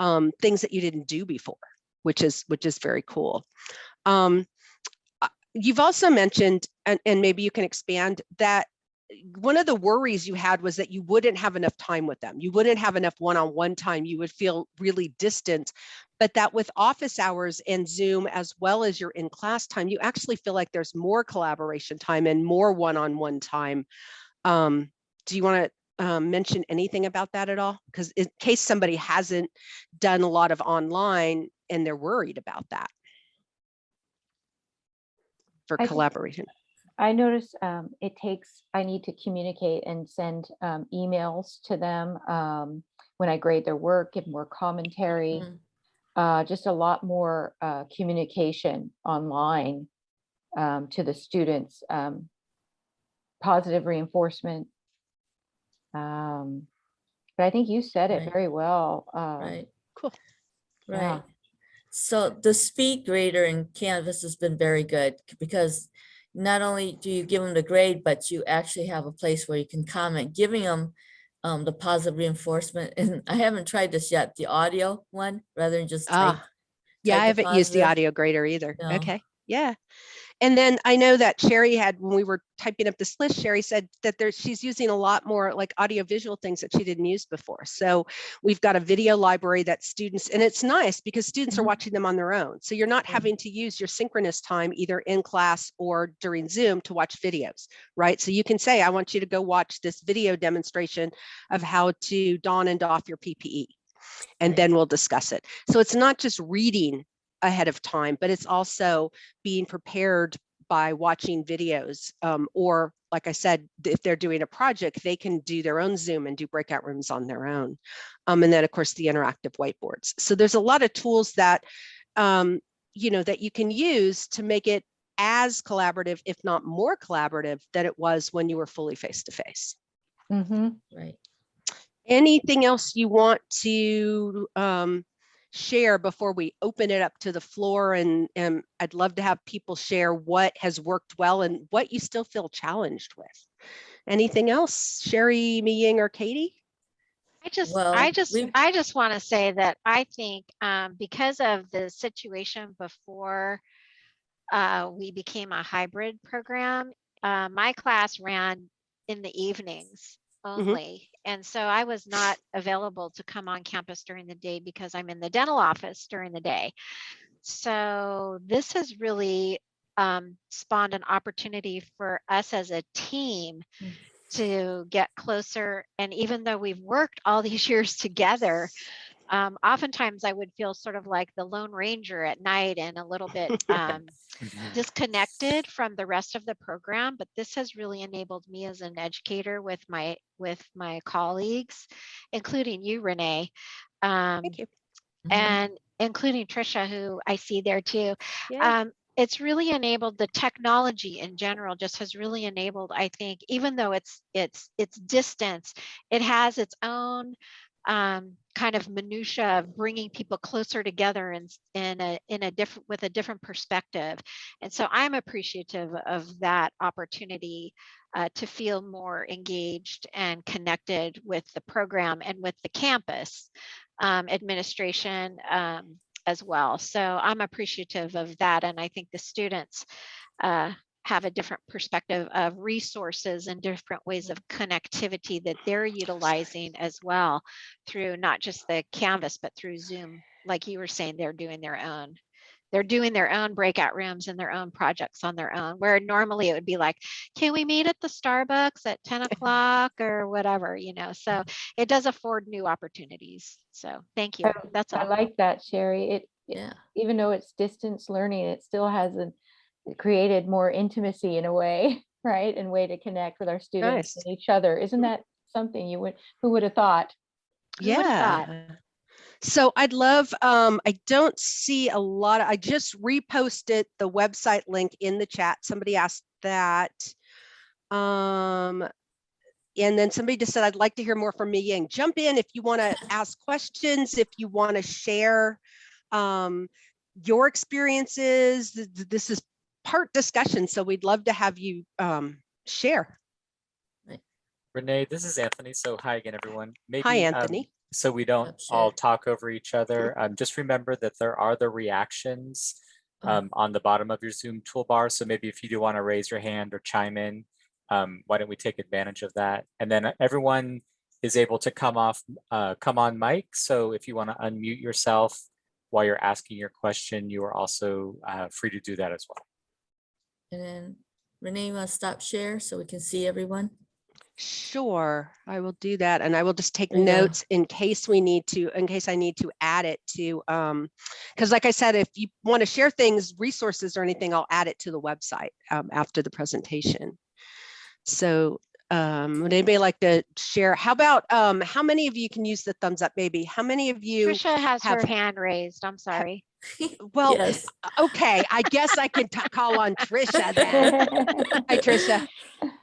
um, things that you didn't do before, which is which is very cool. Um, you've also mentioned, and, and maybe you can expand that one of the worries you had was that you wouldn't have enough time with them. You wouldn't have enough one-on-one time. You would feel really distant, but that with office hours and Zoom, as well as your in-class time, you actually feel like there's more collaboration time and more one-on-one time. Um, do you want to um, mention anything about that at all? Because in case somebody hasn't done a lot of online and they're worried about that for I think- collaboration. I notice um, it takes, I need to communicate and send um, emails to them um, when I grade their work, give more commentary, Mm. uh, just a lot more uh, communication online um, to the students, um, positive reinforcement. Um, But I think you said it Right. very well. um, Right. Cool. Yeah. Right. So the speed grader in Canvas has been very good because not only do you give them the grade, but you actually have a place where you can comment, giving them um, the positive reinforcement. And I haven't tried this yet, the audio one, rather than just type. Ah, Yeah, type I haven't used the audio grader either. No. Okay, yeah. And then I know that Sherry had, when we were typing up this list, Sherry said that there, she's using a lot more like audio visual things that she didn't use before. So we've got a video library that students, and it's nice because students are Mhm. watching them on their own. So you're not having to use your synchronous time either in class or during Zoom to watch videos, right? So you can say, I want you to go watch this video demonstration of how to don and doff your PPE and then we'll discuss it. So it's not just reading ahead of time, but it's also being prepared by watching videos. Um, or like I said, if they're doing a project, they can do their own Zoom and do breakout rooms on their own. Um, and then of course the interactive whiteboards. So there's a lot of tools that, um, you know, that you can use to make it as collaborative, if not more collaborative than it was when you were fully face to face. Mhm. Right. Anything else you want to um, share before we open it up to the floor? And, and I'd love to have people share what has worked well and what you still feel challenged with. Anything else, Sherry, Mi Ying, or Katie? I just, Well, I just, I just want to say that I think um, because of the situation before uh, we became a hybrid program, uh, my class ran in the evenings only. And so I was not available to come on campus during the day because I'm in the dental office during the day. So this has really um, spawned an opportunity for us as a team Mm. to get closer. And even though we've worked all these *laughs* years together, um, oftentimes I would feel sort of like the Lone Ranger at night and a little bit *laughs* um, disconnected from the rest of the program. But this has really enabled me as an educator with my with my colleagues, including you, Renee. Um, Thank you. Mhm. and including Trisha, who I see there too. Yeah. Um, it's really enabled the technology in general just has really enabled i think even though it's it's it's distance it has its own um, kind of minutia of bringing people closer together in, in a in a different with a different perspective and so i'm appreciative of that opportunity uh, to feel more engaged and connected with the program and with the campus um, administration um, as well. So I'm appreciative of that. And I think the students uh, have a different perspective of resources and different ways of connectivity that they're utilizing as well through not just the Canvas, but through Zoom. Like you were saying, they're doing their own. They're doing their own breakout rooms and their own projects on their own, where normally it would be like, can we meet at the Starbucks at 10 o'clock or whatever, you know? So it does afford new opportunities. So thank you. I- That's I like that, Sherry. It, it- Yeah. even though it's distance learning, it still has a, it created more intimacy in a way, *laughs* right? And way to connect with our students Nice. and each other. Isn't Mhm. that something you would, who would have thought? Who would've thought? Yeah. So I'd love, um, I don't see a lot, of- I just reposted the website link in the chat. Somebody asked that. Um, and then somebody just said, I'd like to hear more from Mi Ying. Jump in if you want to *laughs* ask questions, if you want to share um, your experiences. Th- th- This is part discussion, so we'd love to have you um, share. Renee, this is Anthony. So hi again, everyone. Maybe, Hi, um, Anthony. so we don't Yep, all talk over each other. Um, just remember that there are the reactions Oh. um, on the bottom of your Zoom toolbar. So maybe if you do want to raise your hand or chime in, um, why don't we take advantage of that? And then everyone is able to come off, uh, come on mic. So if you want to unmute yourself while you're asking your question, you are also uh, free to do that as well. And then Renee, you want to stop share so we can see everyone? Sure, I will do that. And I will just take There you go. notes in case we need to, in case I need to add it to, um, because like I said, if you want to share things, resources or anything, I'll add it to the website um, after the presentation. So um, would anybody like to share? How about, um, how many of you can use the thumbs up maybe? How many of you? Trisha has her hand raised. I'm sorry. *laughs* Well, Yes. okay, I guess I can call on Trisha then. *laughs* Hi, Trisha.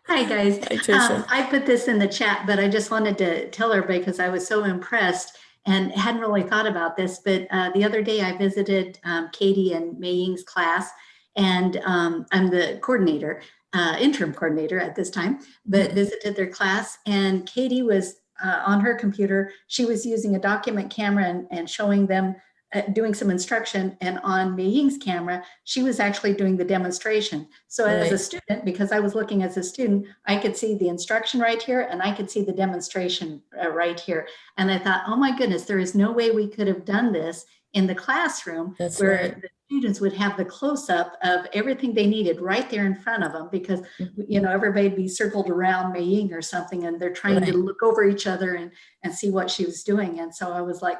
Hi, guys. Hi, Um, I put this in the chat, but I just wanted to tell everybody because I was so impressed and hadn't really thought about this. But uh, the other day I visited um, Katie and Mei Ying's class, and um, I'm the coordinator, uh, interim coordinator at this time, but visited their class. And Katie was uh, on her computer. She was using a document camera and, and showing them. Uh, doing some instruction and on Mei Ying's camera, she was actually doing the demonstration. So as a student, because I was looking as a student, I could see the instruction right here and I could see the demonstration uh, right here. And I thought, oh my goodness, there is no way we could have done this in the classroom That's where right. the students would have the close up of everything they needed right there in front of them because Mhm. you know everybody'd be circled around Mei Ying or something and they're trying Right. to look over each other and and see what she was doing. And so I was like,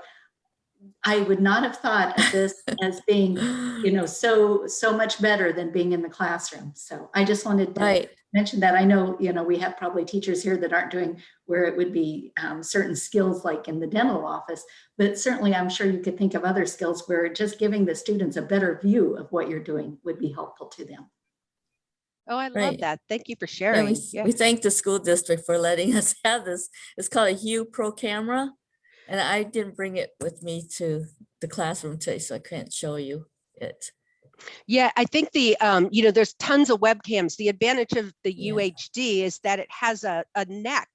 I would not have thought of this *laughs* as being you know so so much better than being in the classroom so i just wanted to Right. mention that i know you know we have probably teachers here that aren't doing where it would be um, certain skills like in the dental office but certainly i'm sure you could think of other skills where just giving the students a better view of what you're doing would be helpful to them Oh, I love Right. that. Thank you for Yeah, sharing. we, Yeah. we thank the school district for letting us have this. It's called a Hue Pro camera. And I didn't bring it with me to the classroom today, so I can't show you it. Yeah, I think the, um, you know, there's tons of webcams. The advantage of the Yeah. UHD is that it has a, a neck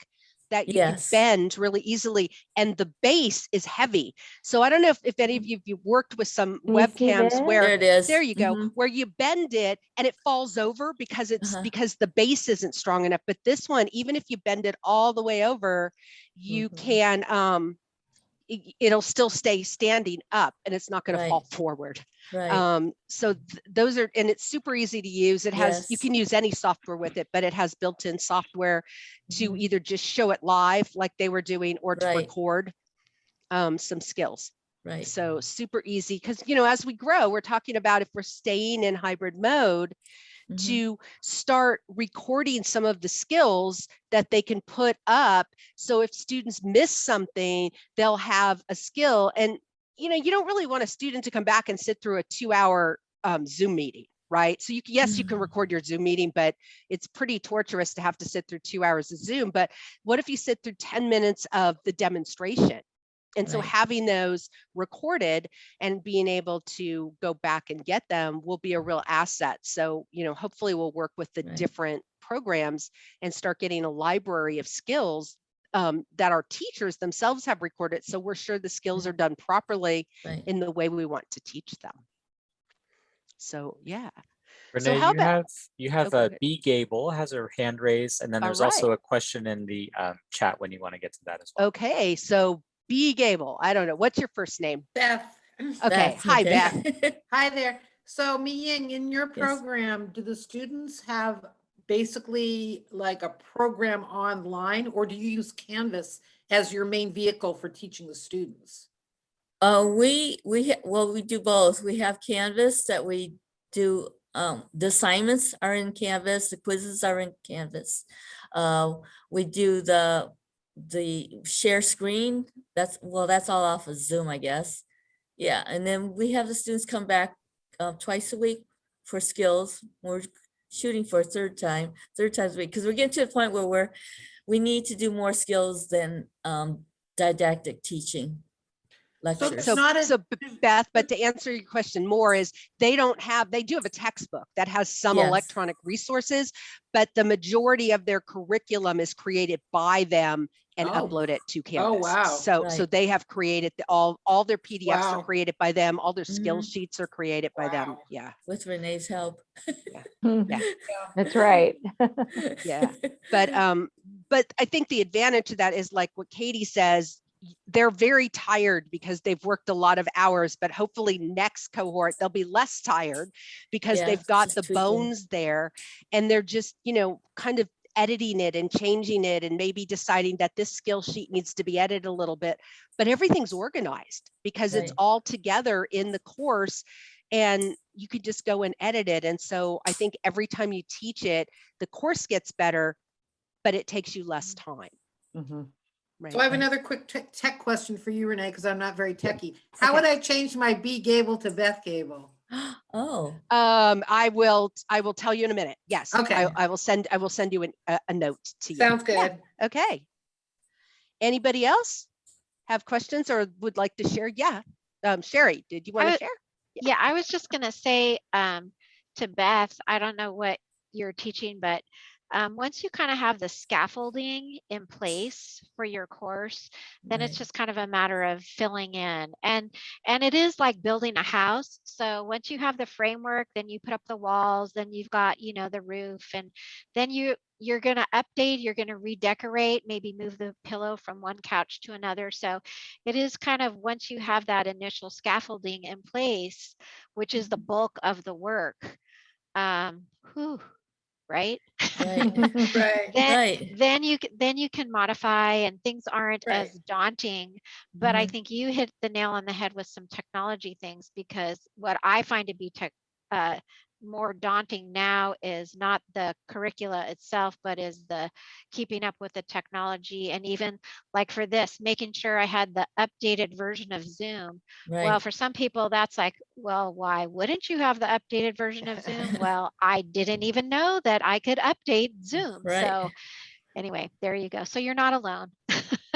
that you Yes. can bend really easily and the base is heavy. So I don't know if, if any of you, you've worked with some Can you webcams this? There where, it is. there you go, Mhm. where you bend it and it falls over because it's, Uh-huh. because the base isn't strong enough. But this one, even if you bend it all the way over, you Mhm. can, um, i- it'll still stay standing up and it's not going to fall forward. Right. Um, so th- those are, and it's super easy to use. It has, you can use any software with it, but it has built-in software to Mhm. either just show it live like they were doing or to Right. record um, some skills. Right. So super easy because, you know, as we grow, we're talking about if we're staying in hybrid mode Mhm. to start recording some of the skills that they can put up. So if students miss something, they'll have a skill. And, you know, you don't really want a student to come back and sit through a two hour um, Zoom meeting, right? So you can, yes, you can Mhm. record your Zoom meeting, but it's pretty torturous to have to sit through two hours of Zoom. But what if you sit through 10 minutes of the demonstration? And so having those recorded and being able to go back and get them will be a real asset. So, you know, hopefully we'll work with the Right. different programs and start getting a library of skills um, that our teachers themselves have recorded. So we're sure the skills are done properly Right. in the way we want to teach them. So, yeah. Renee, how you about- have, you have go a Gable has her hand raised, and then there's also a question in the um, chat when you want to get to that as well. Okay. So B Gable, I don't know. What's your first name? Beth. *clears throat* Okay. That's Hi, okay. Beth. *laughs* Hi there. So Mi Ying, in your Yes. program, do the students have basically like a program online or do you use Canvas as your main vehicle for teaching the students? Uh, we, we, well, we do both. We have Canvas that we do, um, the assignments are in Canvas, the quizzes are in Canvas. Uh, we do the, the share screen, that's, well, that's all off of Zoom, I guess. Yeah, and then we have the students come back uh, twice a week for skills. We're shooting for a third time, third times a week, because we're getting to the point where we're, we need to do more skills than um, didactic teaching lectures. So, not a- so Beth, but to answer your question more is they don't have, they do have a textbook that has some Yes. electronic resources, but the majority of their curriculum is created by them and Oh. upload it to Canvas. Oh, wow. So, so they have created the- all, all their PDFs Wow. are created by them, all their skill Mhm. sheets are created by them. Yeah, With Renee's help. *laughs* Yeah. That's right. Yeah. but, um, but I think the advantage to that is like what Katie says, y- they're very tired because they've worked a lot of hours, but hopefully next cohort, they'll be less tired because Yeah, they've got the bones there and they're just, you know, kind of editing it and changing it and maybe deciding that this skill sheet needs to be edited a little bit, but everything's organized because it's all together in the course and you could just go and edit it. And so I think every time you teach it, the course gets better, but it takes you less time. Mhm. Right. So I have another quick tech, tech question for you, Renee, because I'm not very techie. How would I change my B Gable to Beth Gable? *gasps* Oh, Um, I will, I will tell you in a minute. Yes. Okay. I, I will send, I will send you an, a, a note to you. Sounds Yeah, good. Okay. Anybody else have questions or would like to share? Yeah. Um, Sherry, did you want to would- share? Yeah, I was just gonna say um, to Beth, I don't know what you're teaching, but um, once you kind of have the scaffolding in place for your course, then it's just kind of a matter of filling in. And and it is like building a house. So once you have the framework, then you put up the walls, then you've got, you know, the roof, and then you you're gonna update, you're gonna redecorate, maybe move the pillow from one couch to another. So it is kind of once you have that initial scaffolding in place, which is the bulk of the work. Um, whew, right? Right. *laughs* Right. then, Right. then you c- then you can modify and things aren't Right. as daunting but i Mhm. think you hit the nail on the head with some technology things because what i find to be tech uh, more daunting now is not the curricula itself but is the keeping up with the technology and even like for this making sure i had the updated version of zoom well for some people that's like well why wouldn't you have the updated version of zoom *laughs* well i didn't even know that i could update zoom Right. so anyway there you go so you're not alone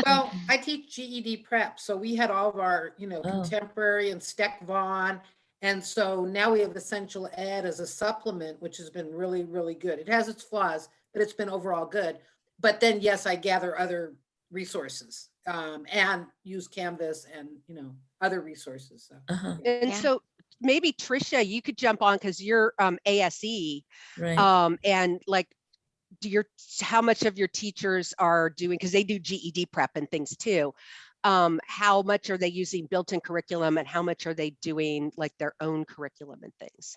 Well, *laughs* I teach GED prep, so we had all of our, you know, Oh. contemporary and Steck Vaughn. And so now we have Essential Ed as a supplement, which has been really, really good. It has its flaws, but it's been overall good. But then, yes, I gather other resources um, and use Canvas and, you know, other resources. So. Uh-huh. And Yeah. so maybe Trisha, you could jump on because you're um, ASE Right. um, and like, do your, how much of your teachers are doing, because they do GED prep and things too. Um, how much are they using built-in curriculum and how much are they doing like their own curriculum and things?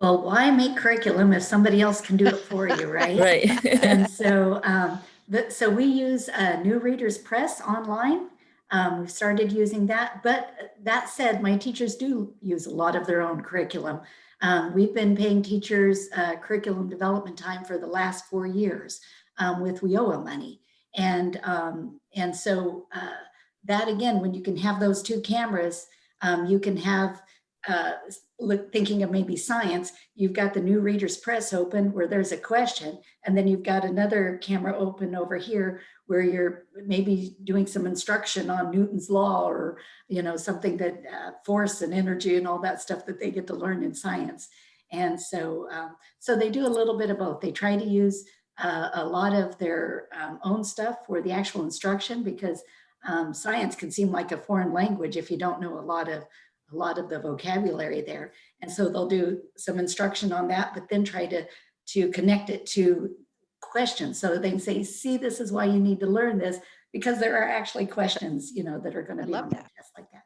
Well, why make curriculum if somebody else can do it for you, *laughs* right? Right. And *laughs* so, um, but, so we use uh, New Readers Press online. Um, we've started using that, but that said, my teachers do use a lot of their own curriculum. Um, we've been paying teachers uh, curriculum development time for the last four years um, with WIOA money. And, um, and so uh, that again, when you can have those two cameras, um, you can have, uh, thinking of maybe science, you've got the new Readers Press open where there's a question, and then you've got another camera open over here where you're maybe doing some instruction on Newton's law or, you know, something that uh, force and energy and all that stuff that they get to learn in science. And so, um, so they do a little bit of both. They try to use uh, a lot of their um, own stuff for the actual instruction because um, science can seem like a foreign language if you don't know a lot of a lot of the vocabulary there. And so they'll do some instruction on that, but then try to to connect it to questions so they can say, see, this is why you need to learn this because there are actually questions, you know, that are going to be love on that. that test like that.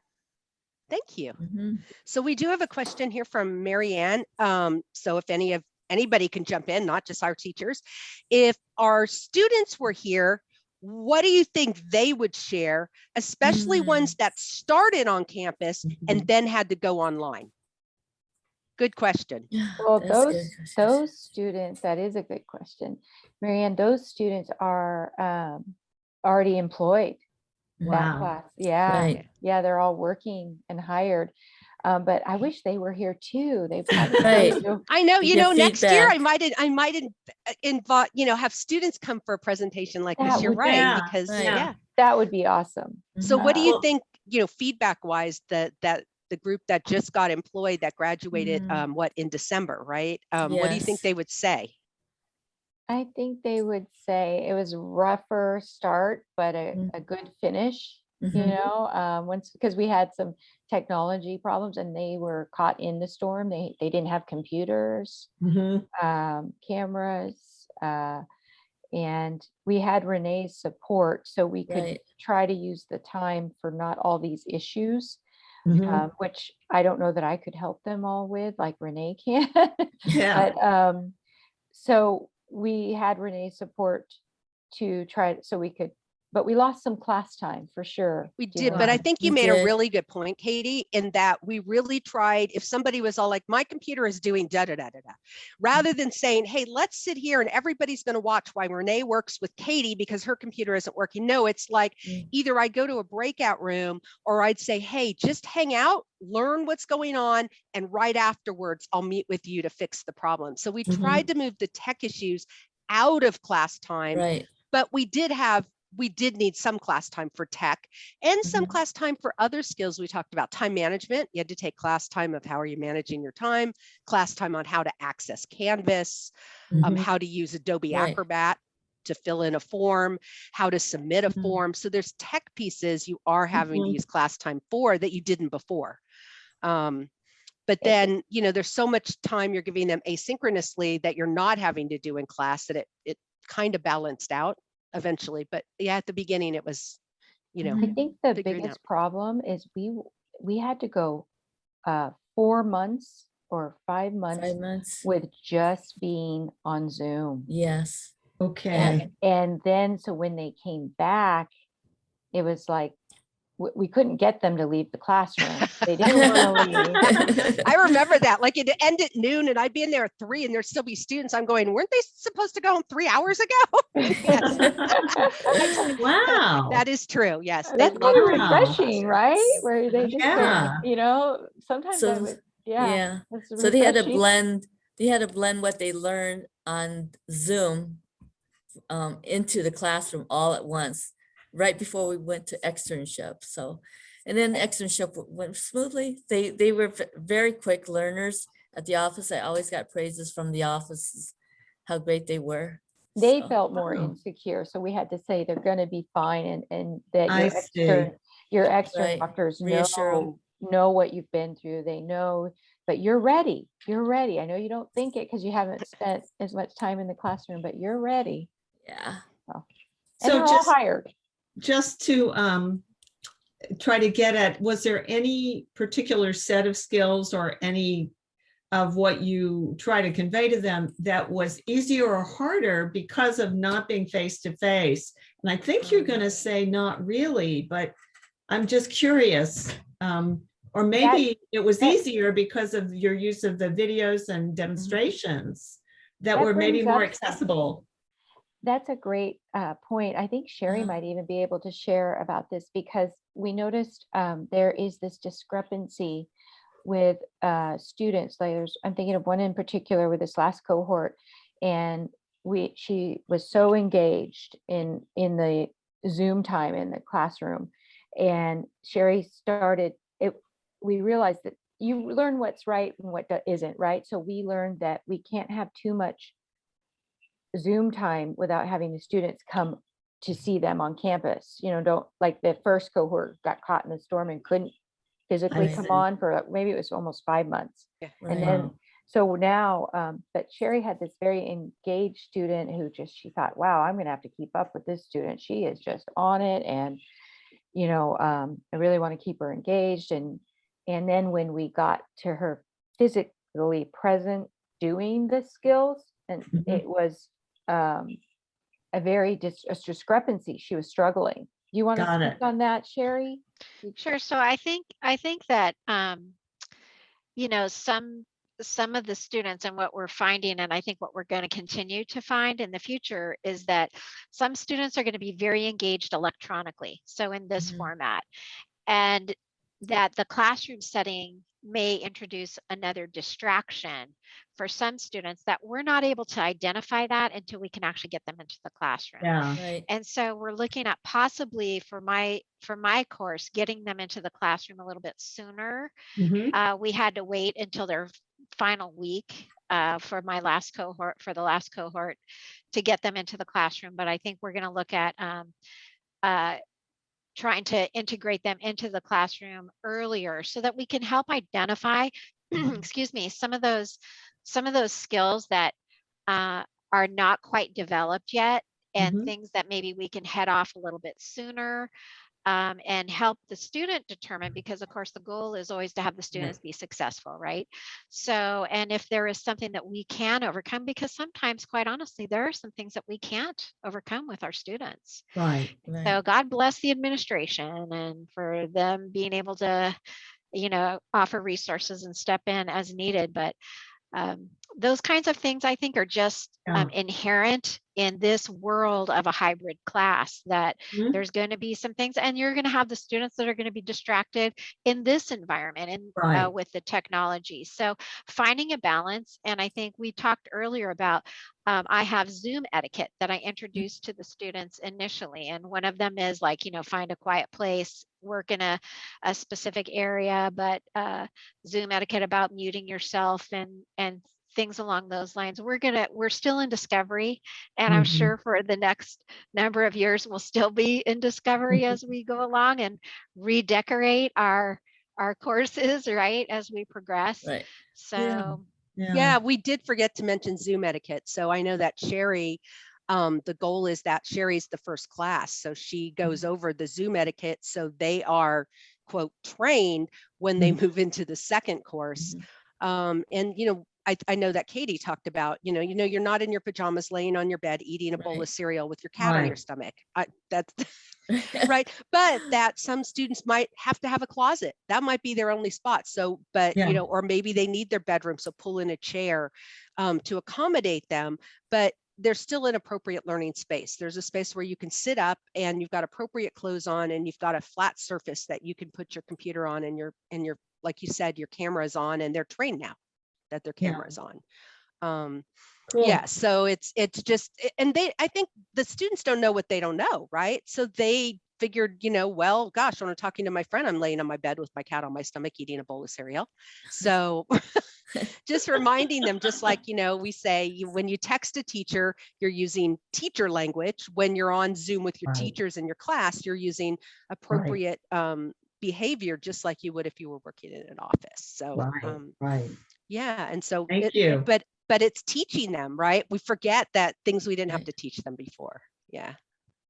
Thank you. Mhm. So we do have a question here from Marianne. Um, so if any of anybody can jump in, not just our teachers, if our students were here, what do you think they would share, especially ones that started on campus and Mhm. then had to go online? Good question. *sighs* Well, That's those, good those students, that is a good question. Marianne, those students are um, already employed. that Wow. class. Yeah, Right. yeah, they're all working and hired. Um, but I wish they were here too. They probably *laughs* Right. do. I know, You you know, next year I might, I might invite, you know, have students come for a presentation like this. You're would- right, Yeah, because, right. yeah. That would be awesome. So what do you think, you know, feedback wise, that, that the group that just got employed, that graduated, Mhm. um, what, in December, right? Um, what do you think they would say? I think they would say it was rougher start, but a, Mm. a good finish. You Mhm. know, um, once because we had some technology problems and they were caught in the storm. They they didn't have computers. Mhm. um, cameras, uh, and we had Renee's support, so we could Right. try to use the time for not all these issues, Mhm. um, which I don't know that I could help them all with, like Renee can. *laughs* Yeah. But, um, so we had Renee's support to try, so we could, but we lost some class time for sure. We did, but I think you We made a really good point, Katie, in that we really tried, if somebody was all like, my computer is doing da da da da da. Rather than saying, hey, let's sit here and everybody's gonna watch why Renee works with Katie because her computer isn't working. No, it's like Mm. either I go to a breakout room or I'd say, hey, just hang out, learn what's going on, and right afterwards, I'll meet with you to fix the problem. So we Mhm. tried to move the tech issues out of class time Right. but we did have we did need some class time for tech and some Mhm. class time for other skills we talked about time management you had to take class time of how are you managing your time class time on how to access canvas um, Mhm. how to use adobe Right. acrobat to fill in a form how to submit a Mhm. form so there's tech pieces you are having to Mhm. use class time for that you didn't before um, but then you know there's so much time you're giving them asynchronously that you're not having to do in class that it it kind of balanced out eventually but yeah at the beginning it was you know I think the figuring biggest out. problem is we, we had to go uh, four months or five months Five months. with just being on Zoom. Yes. Okay. And, and then, so when they came back, it was like, we, we couldn't get them to leave the classroom. *laughs* They didn't want to leave. i remember that like it end at noon and i'd be in there at three and there'd still be students i'm going weren't they supposed to go home three hours ago *laughs* Yes, *laughs* Wow. that is true yes That's love kind of being Wow. refreshing, right? Where they just, Yeah. you know, sometimes So, would, yeah. Yeah. So they had to blend, they had to blend what they learned on Zoom um, into the classroom all at once, right before we went to externship. So, and then the externship went smoothly. They, they were very quick learners at the office. I always got praises from the offices, how great they were. They So, felt more Wow. insecure, so we had to say they're gonna be fine and, and that I your see. extern, your extern Right. doctors Reassure 'em. know, know what you've been through. They know, but you're ready. You're ready. I know you don't think it because you haven't spent as much time in the classroom, but you're ready. Yeah. And So they're all just, hired. Just to um, try to get at, was there any particular set of skills or any of what you try to convey to them that was easier or harder because of not being face to face? And I think you're going to say not really, but I'm just curious. Um, or maybe it was that- easier because of your use of the videos and demonstrations that That were maybe more accessible. That's a great uh, point. I think Sherry Uh-huh. might even be able to share about this because we noticed um, there is this discrepancy with uh, students. Like there's, I'm thinking of one in particular with this last cohort, and we she was so engaged in in the Zoom time in the classroom, and Sherry started it. We realized that you learn what's right and what isn't right. So we learned that we can't have too much Zoom time without having the students come to see them on campus. You know, don't, like the first cohort got caught in the storm and couldn't physically come see. on for, maybe it was almost five months. Yeah. And then, so now, um, but Sherry had this very engaged student who just, she thought, wow, I'm gonna have to keep up with this student. She is just on it and, you know, um, I really want to keep her engaged and, and then when we got to her physically present doing the skills and Mhm. it was, um, a very dis- a discrepancy. She was struggling. Do you want to Got speak it. on that, Sherry? Sure. So I think, I think that, um, you know, some some of the students and what we're finding, and I think what we're going to continue to find in the future is that some students are going to be very engaged electronically. So in this Mhm. format, and that the classroom setting may introduce another distraction for some students that we're not able to identify that until we can actually get them into the classroom. Yeah. Right. And so we're looking at possibly for my for my course, getting them into the classroom a little bit sooner. Mhm. Uh, we had to wait until their final week uh, for my last cohort, for the last cohort, to get them into the classroom. But I think we're going to look at um, uh, trying to integrate them into the classroom earlier so that we can help identify, *clears throat* excuse me, some of those some of those skills that uh, are not quite developed yet and Mhm. things that maybe we can head off a little bit sooner um, and help the student determine because of course the goal is always to have the students be successful right so and if there is something that we can overcome because sometimes quite honestly there are some things that we can't overcome with our students Right. Right. so God bless the administration and for them being able to, you know, offer resources and step in as needed. But um, those kinds of things I think are just um, inherent in this world of a hybrid class that Mhm. there's going to be some things and you're going to have the students that are going to be distracted in this environment and Right. uh, with the technology. So finding a balance. And I think we talked earlier about um, I have Zoom etiquette that I introduced to the students initially. And one of them is like, you know, find a quiet place, work in a, a specific area, but uh, Zoom etiquette about muting yourself and, and things along those lines. We're gonna, we're still in discovery. And I'm Mhm. sure for the next number of years, we'll still be in discovery as we go along and redecorate our, our courses, *laughs* right, as we progress. Right. So, Yeah, we did forget to mention Zoom etiquette. So I know that Sherry, um, the goal is that Sherry's the first class. So she goes over the Zoom etiquette. So they are quote trained when they move into the second course. Um, and you know, I, I know that Katie talked about, you know, you know, you're not in your pajamas laying on your bed eating a bowl of cereal with your cat on your stomach. I, that's *laughs* *laughs* right. But that some students might have to have a closet. That might be their only spot. So, but Yeah. you know, or maybe they need their bedroom. So pull in a chair um, to accommodate them. But there's still an appropriate learning space. There's a space where you can sit up and you've got appropriate clothes on and you've got a flat surface that you can put your computer on and your and your like you said, your camera is on and they're trained now that their Yeah. camera is on. Um, Cool. yeah so it's it's just and they i think the students don't know what they don't know right so they figured you know well gosh when i'm talking to my friend i'm laying on my bed with my cat on my stomach eating a bowl of cereal so *laughs* just reminding them just like you know we say you, when you text a teacher you're using teacher language when you're on zoom with your Right. teachers in your class you're using appropriate um, behavior just like you would if you were working in an office so Right, um, right. Yeah and so Thank it- you. but but it's teaching them right we forget that things we didn't have to teach them before yeah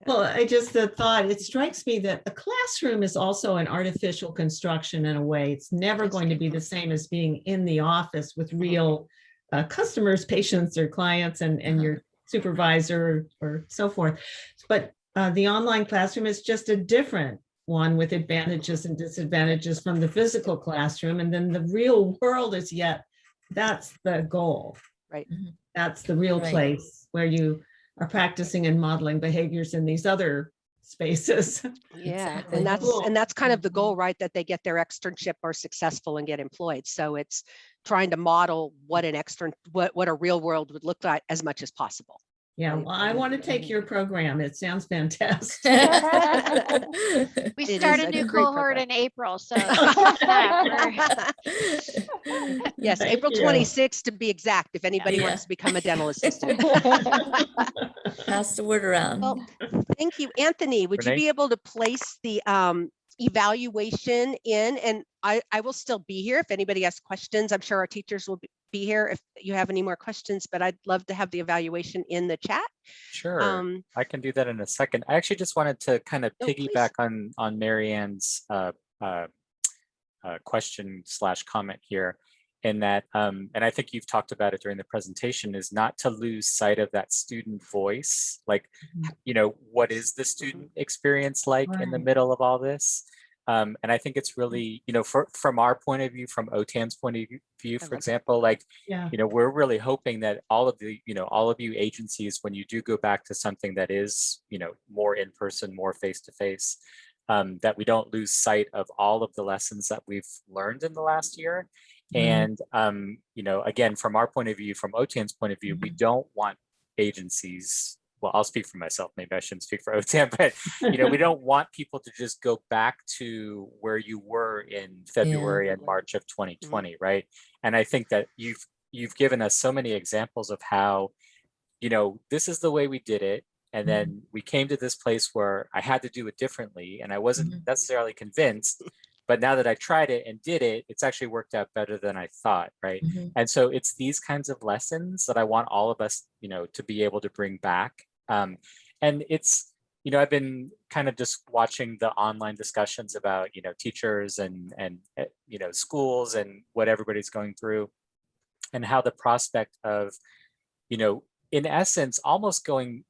Well, I just the thought, it strikes me that a classroom is also an artificial construction in a way. It's never going to be the same as being in the office with real uh, customers, *laughs* patients or clients and, and Uh-huh. your supervisor or so forth. But uh, the online classroom is just a different one with advantages and disadvantages from the physical classroom. And then the real world is yet, that's the goal. Right. Mhm. That's the real Right. place where you are practicing and modeling behaviors in these other spaces. *laughs* yeah Exactly. and that's Cool. and that's kind of the goal right that they get their externship or successful and get employed so it's trying to model what an extern what what a real world would look like as much as possible Yeah, well, I want to take your program. It sounds *laughs* fantastic. *laughs* We It start a a new great cohort program. in April, so. *laughs* yes Thank april you. 26th to be exact if anybody Yeah. wants to become a dental assistant Pass the word around. Well, thank you. Anthony, would you be able to place the um, evaluation in? And I, I will still be here if anybody has questions. I'm sure our teachers will be- be here if you have any more questions, but I'd love to have the evaluation in the chat. Sure. Um, I can do that in a second. I actually just wanted to kind of Oh, please. piggyback on on Marianne's uh, uh, uh, question slash comment here, in that, um, and I think you've talked about it during the presentation, is not to lose sight of that student voice. Like, Mhm. you know, what is the student experience like in the middle of all this? Um, and I think it's really, you know, for, from our point of view, from OTAN's point of view- for example, like, Yeah. you know, we're really hoping that all of the, you know, all of you agencies, when you do go back to something that is, you know, more in person, more face to face, um, that we don't lose sight of all of the lessons that we've learned in the last year. Mhm. And, um, you know, again, from our point of view, from OTAN's point of view, we don't want agencies, well, I'll speak for myself, maybe I shouldn't speak for *laughs* OTAN, but, you know, we *laughs* don't want people to just go back to where you were in February and March of 2020, right? And I think that you've, you've given us so many examples of how, you know, this is the way we did it. And Mhm. then we came to this place where I had to do it differently and I wasn't Mhm. necessarily convinced. But now that I tried it and did it, it's actually worked out better than I thought, right? Mhm. And so it's these kinds of lessons that I want all of us, you know, to be able to bring back. Um, and it's, you know, I've been kind of just watching the online discussions about, you know, teachers and and uh, you know schools and what everybody's going through, and how the prospect of, you know, in essence, almost going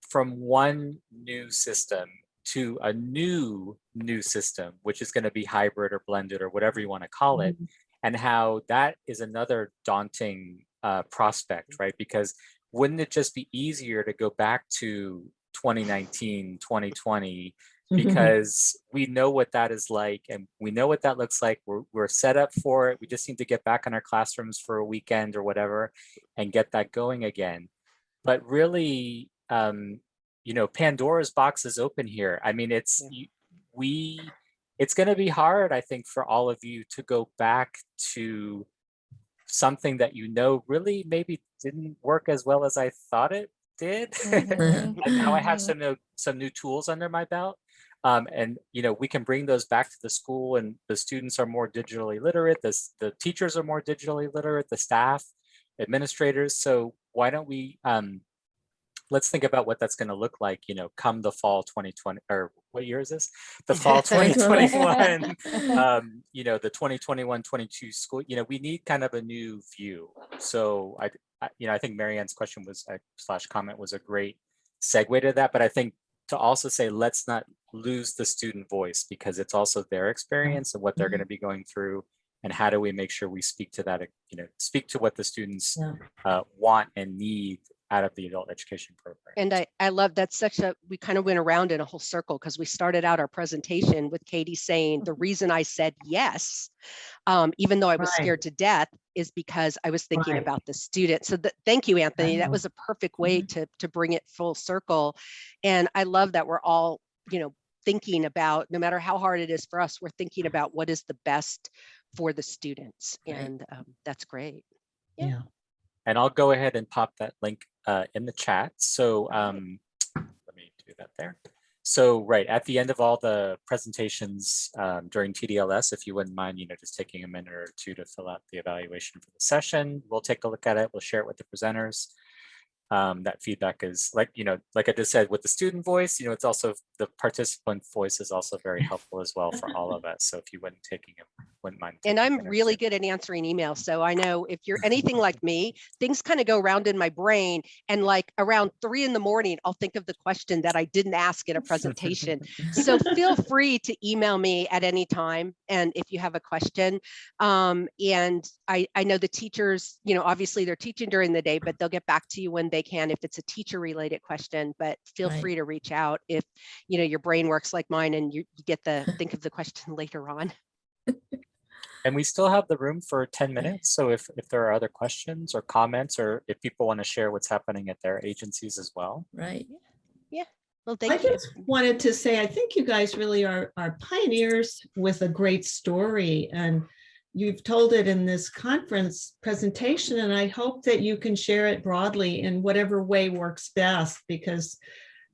from one new system to a new new system, which is going to be hybrid or blended or whatever you want to call it, and how that is another daunting uh, prospect, right? Because wouldn't it just be easier to go back to 2019, 2020, because we know what that is like and we know what that looks like. We're, we're set up for it. We just need to get back in our classrooms for a weekend or whatever and get that going again. But really, um, you know, Pandora's box is open here. I mean, it's, Yeah. we, it's going to be hard, I think, for all of you to go back to something that you know really maybe didn't work as well as I thought it did. Mhm. *laughs* and now I have some new, some new tools under my belt. Um, and you know, we can bring those back to the school and the students are more digitally literate, the, the teachers are more digitally literate, the staff, administrators. So why don't we, um, let's think about what that's gonna look like, you know, come the fall 2020, or what year is this? The *laughs* fall 2021, *laughs* um, you know, the 2021, 22 school, you know, we need kind of a new view. So I, I- you know, I think Marianne's question was, uh, slash comment was a great segue to that, but I think to also say, let's not lose the student voice because it's also their experience and what they're going to be going through. And how do we make sure we speak to that, you know, speak to what the students Yeah. uh, want and need out of the adult education program. And I, I love that's such a, we kind of went around in a whole circle because we started out our presentation with Katie saying, the reason I said yes, um, even though I was Right. scared to death, is because I was thinking Right. about the student. So that, thank you, Anthony. That was a perfect way to, to bring it full circle. And I love that we're all, you know, thinking about, no matter how hard it is for us, we're thinking about what is the best for the students. Right. And um, that's great. Yeah. And I'll go ahead and pop that link uh, in the chat. So um, let me do that there. So right at the end of all the presentations um, during TDLS, if you wouldn't mind, you know, just taking a minute or two to fill out the evaluation for the session, we'll take a look at it. We'll share it with the presenters. Um, that feedback is like, you know, like I just said, with the student voice, you know, it's also the participant voice is also very *laughs* helpful as well for all of us. So if you wouldn't taking it, wouldn't mind. And I'm really good at answering emails. So I know if you're anything *laughs* like me, things kind of go around in my brain. And like around three in the morning, I'll think of the question that I didn't ask in a presentation. So feel *laughs* free to email me at any time. And if you have a question, um, and I, I know the teachers, you know, obviously they're teaching during the day, but they'll get back to you when they can if it's a teacher related question, but feel Right. free to reach out if, you know, your brain works like mine and you, you get the, think of the question *laughs* later on. And we still have the room for 10 minutes. So if, if there are other questions or comments, or if people want to share what's happening at their agencies as well. Right. Yeah. Well, I thank you. I just wanted to say, I think you guys really are, are pioneers with a great story and you've told it in this conference presentation and I hope that you can share it broadly in whatever way works best because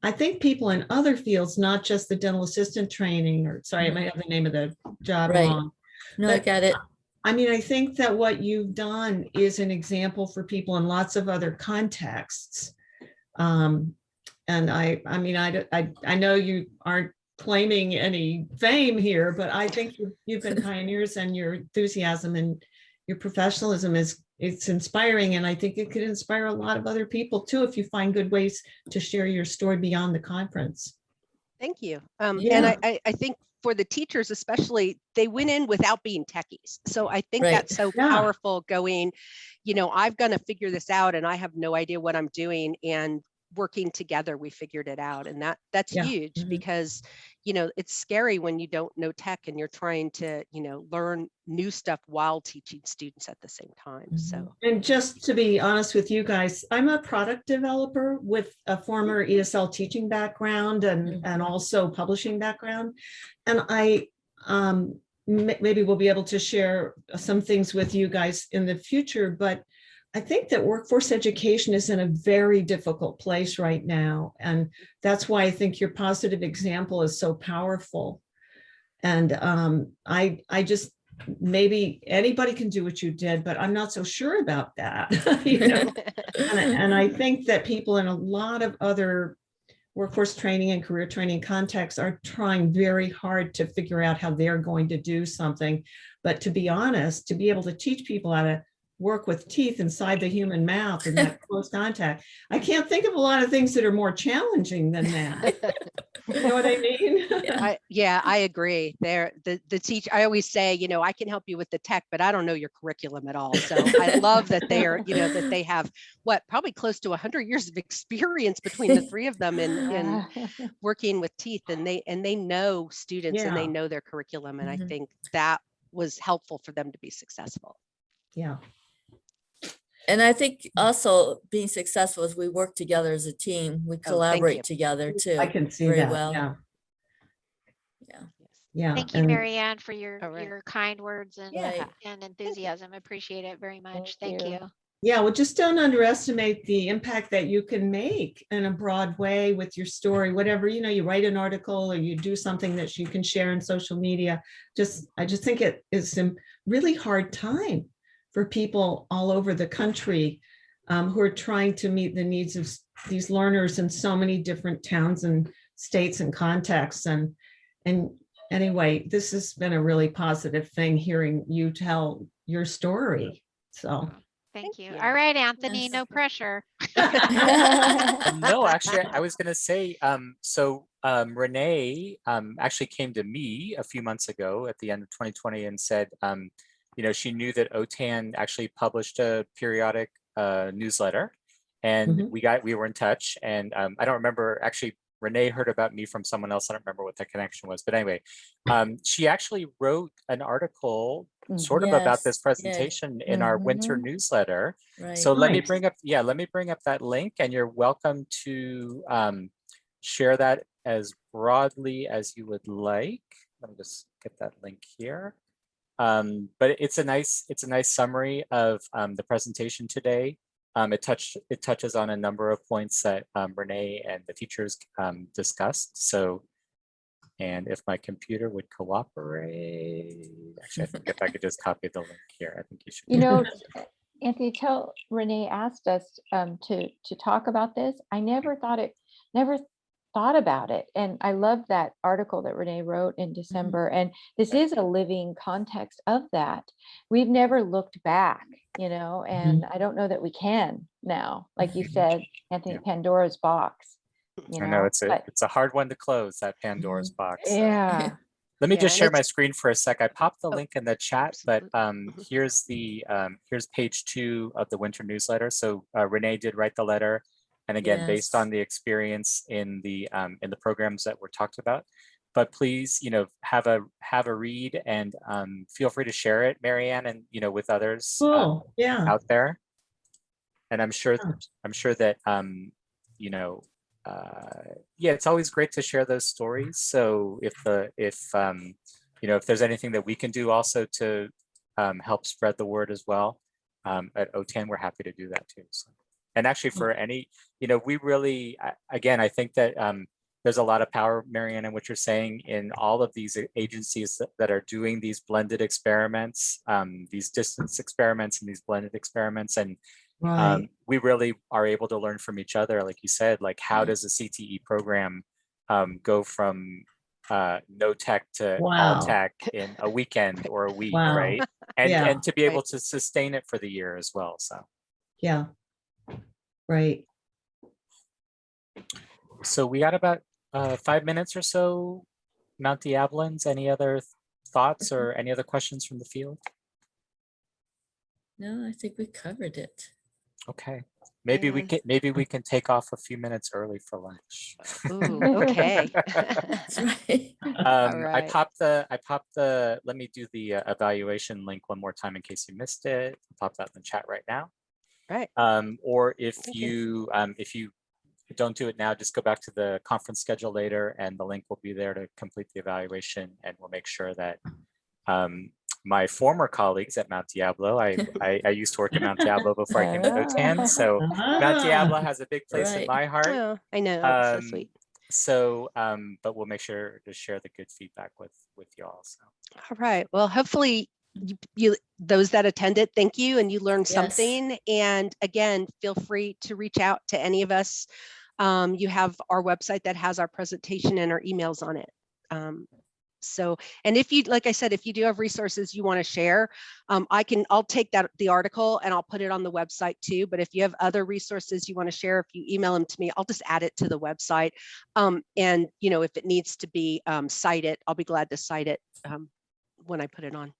I think people in other fields, not just the dental assistant training or sorry, I might have the name of the job Right. wrong. No, I But- got it. I mean, I think that what you've done is an example for people in lots of other contexts. Um, and I, I mean, I, I, I know you aren't claiming any fame here, but I think you've, been pioneers and your enthusiasm and your professionalism is, it's inspiring. And I think it could inspire a lot of other people too, if you find good ways to share your story beyond the conference. Thank you. Um, and I, I, I think for the teachers especially, they went in without being techies. So I think Right. that's so Yeah. powerful going, you know, I've got to figure this out and I have no idea what I'm doing. And working together, we figured it out. And that that's Yeah. huge Mhm. because, you know, it's scary when you don't know tech and you're trying to, you know, learn new stuff while teaching students at the same time. So And just to be honest with you guys, I'm a product developer with a former ESL teaching background and, Mhm. and also publishing background. And I, um, maybe we'll be able to share some things with you guys in the future, but I think that workforce education is in a very difficult place right now. And that's why I think your positive example is so powerful. And um, I, I just, maybe anybody can do what you did, but I'm not so sure about that. *laughs* you know? and, I- and I think that people in a lot of other workforce training and career training contexts are trying very hard to figure out how they're going to do something. But to be honest, to be able to teach people how to work with teeth inside the human mouth and that *laughs* close contact, I can't think of a lot of things that are more challenging than that. *laughs* You know what I mean? I, yeah, I agree. There, the the teach. I always say, you know, I can help you with the tech, but I don't know your curriculum at all. So I love that they are, you know, that they have what probably close to hundred years of experience between the three of them in in *laughs* working with teeth, and they and they know students and they know their curriculum, and I Mhm. think that was helpful for them to be successful. Yeah. And I think also being successful is we work together as a team. We Oh, collaborate together too. I can see very that. well. Yeah. Yeah. Yeah. Thank you, and- Mary Ann, for your, All right. your kind words and, Yeah. and enthusiasm. Appreciate it very much. Thank Thank you. you. Yeah, well, just don't underestimate the impact that you can make in a broad way with your story, whatever, you know, you write an article or you do something that you can share in social media. Just, I just think it is a really hard time for people all over the country um, who are trying to meet the needs of these learners in so many different towns and states and contexts. And, and anyway, this has been a really positive thing, hearing you tell your story. So. Thank you. you. All right, Anthony, Yes. no pressure. *laughs* No, actually, I was gonna say, um, so um, Renee um, actually came to me a few months ago at the end of 2020 and said, um, you know, she knew that OTAN actually published a periodic uh, newsletter, and Mhm. we got we were in touch. And um, I don't remember actually. Renee heard about me from someone else. I don't remember what the connection was, but anyway, um, she actually wrote an article Mm, sort of about Yes, this presentation in our winter Mhm. newsletter. Right. So let me bring up, yeah, let me bring up that link and you're welcome to um, share that as broadly as you would like. Let me just get that link here. Um, but it's a nice, it's a nice summary of um, the presentation today. Um, it touched, it touches on a number of points that um, Renee and the teachers um, discussed. So, and if my computer would cooperate, actually, I think if I could just copy the link here, I think you should. You know, Anthony, tell Renee asked us um, to to talk about this. I never thought it, never thought about it, and I love that article that Renee wrote in December. And this is a living context of that. We've never looked back, you know, and I don't know that we can now. Like you said, Anthony, Pandora's box. You I know it's a, but- it's a hard one to close, that Pandora's box. so. yeah. *laughs* Let me Yeah, just share my screen for a sec. I popped the Oh, link in the chat, but um, here's the, um, here's page two of the winter newsletter. So uh, Renee did write the letter. And again, based on the experience in the, um, in the programs that were talked about. But please, you know, have a, have a read and um, feel free to share it, Marianne, and, you know, with others um, Cool, yeah. out there. And I'm sure, Yeah. I'm sure that, um, you know, uh, yeah, it's always great to share those stories. So if the, if, um, you know, if there's anything that we can do also to um, help spread the word as well, um, at OTAN, we're happy to do that too. So, and actually for any, you know, we really, again, I think that um, there's a lot of power, Marianne, in what you're saying in all of these agencies that, that are doing these blended experiments, um, these distance experiments and these blended experiments. And Right. um, we really are able to learn from each other. Like you said, like how Mhm. does a CTE program um, go from uh, no tech to Wow. all tech in a weekend or a week, Wow. right? *laughs* And Yeah. and to be able Right. to sustain it for the year as well. So Yeah. Right. so we got about uh, five minutes or so. Mount Diablons, any other th- thoughts or any other questions from the field? No, I think we covered it. Okay, maybe we And- can, maybe we can take off a few minutes early for lunch. Ooh, *laughs* okay. *laughs* That's right. Um, I right. popped the, I popped the, let me do the uh, evaluation link one more time in case you missed it. I'll Pop that in the chat right now. Right. Um, or if Thank you. you, um, if you don't do it now, just go back to the conference schedule later and the link will be there to complete the evaluation and we'll make sure that um, my former colleagues at Mount Diablo, I, *laughs* I, I used to work at Mount Diablo before I came to OTAN, *laughs* so Mount Diablo Ah, has a big place in my heart. Oh, I know, Um, so sweet. So, um, but we'll make sure to share the good feedback with, with you all. So. All right. Well, hopefully you, you, those that attended, thank you, and you learned Yes. something. And again, feel free to reach out to any of us. Um, you have our website that has our presentation and our emails on it. Um, so, and if you, like I said, if you do have resources you want to share, um, I can, I'll take that, the article and I'll put it on the website too. But if you have other resources you want to share, if you email them to me, I'll just add it to the website. Um, and, you know, if it needs to be um, cited, I'll be glad to cite it um, when I put it on.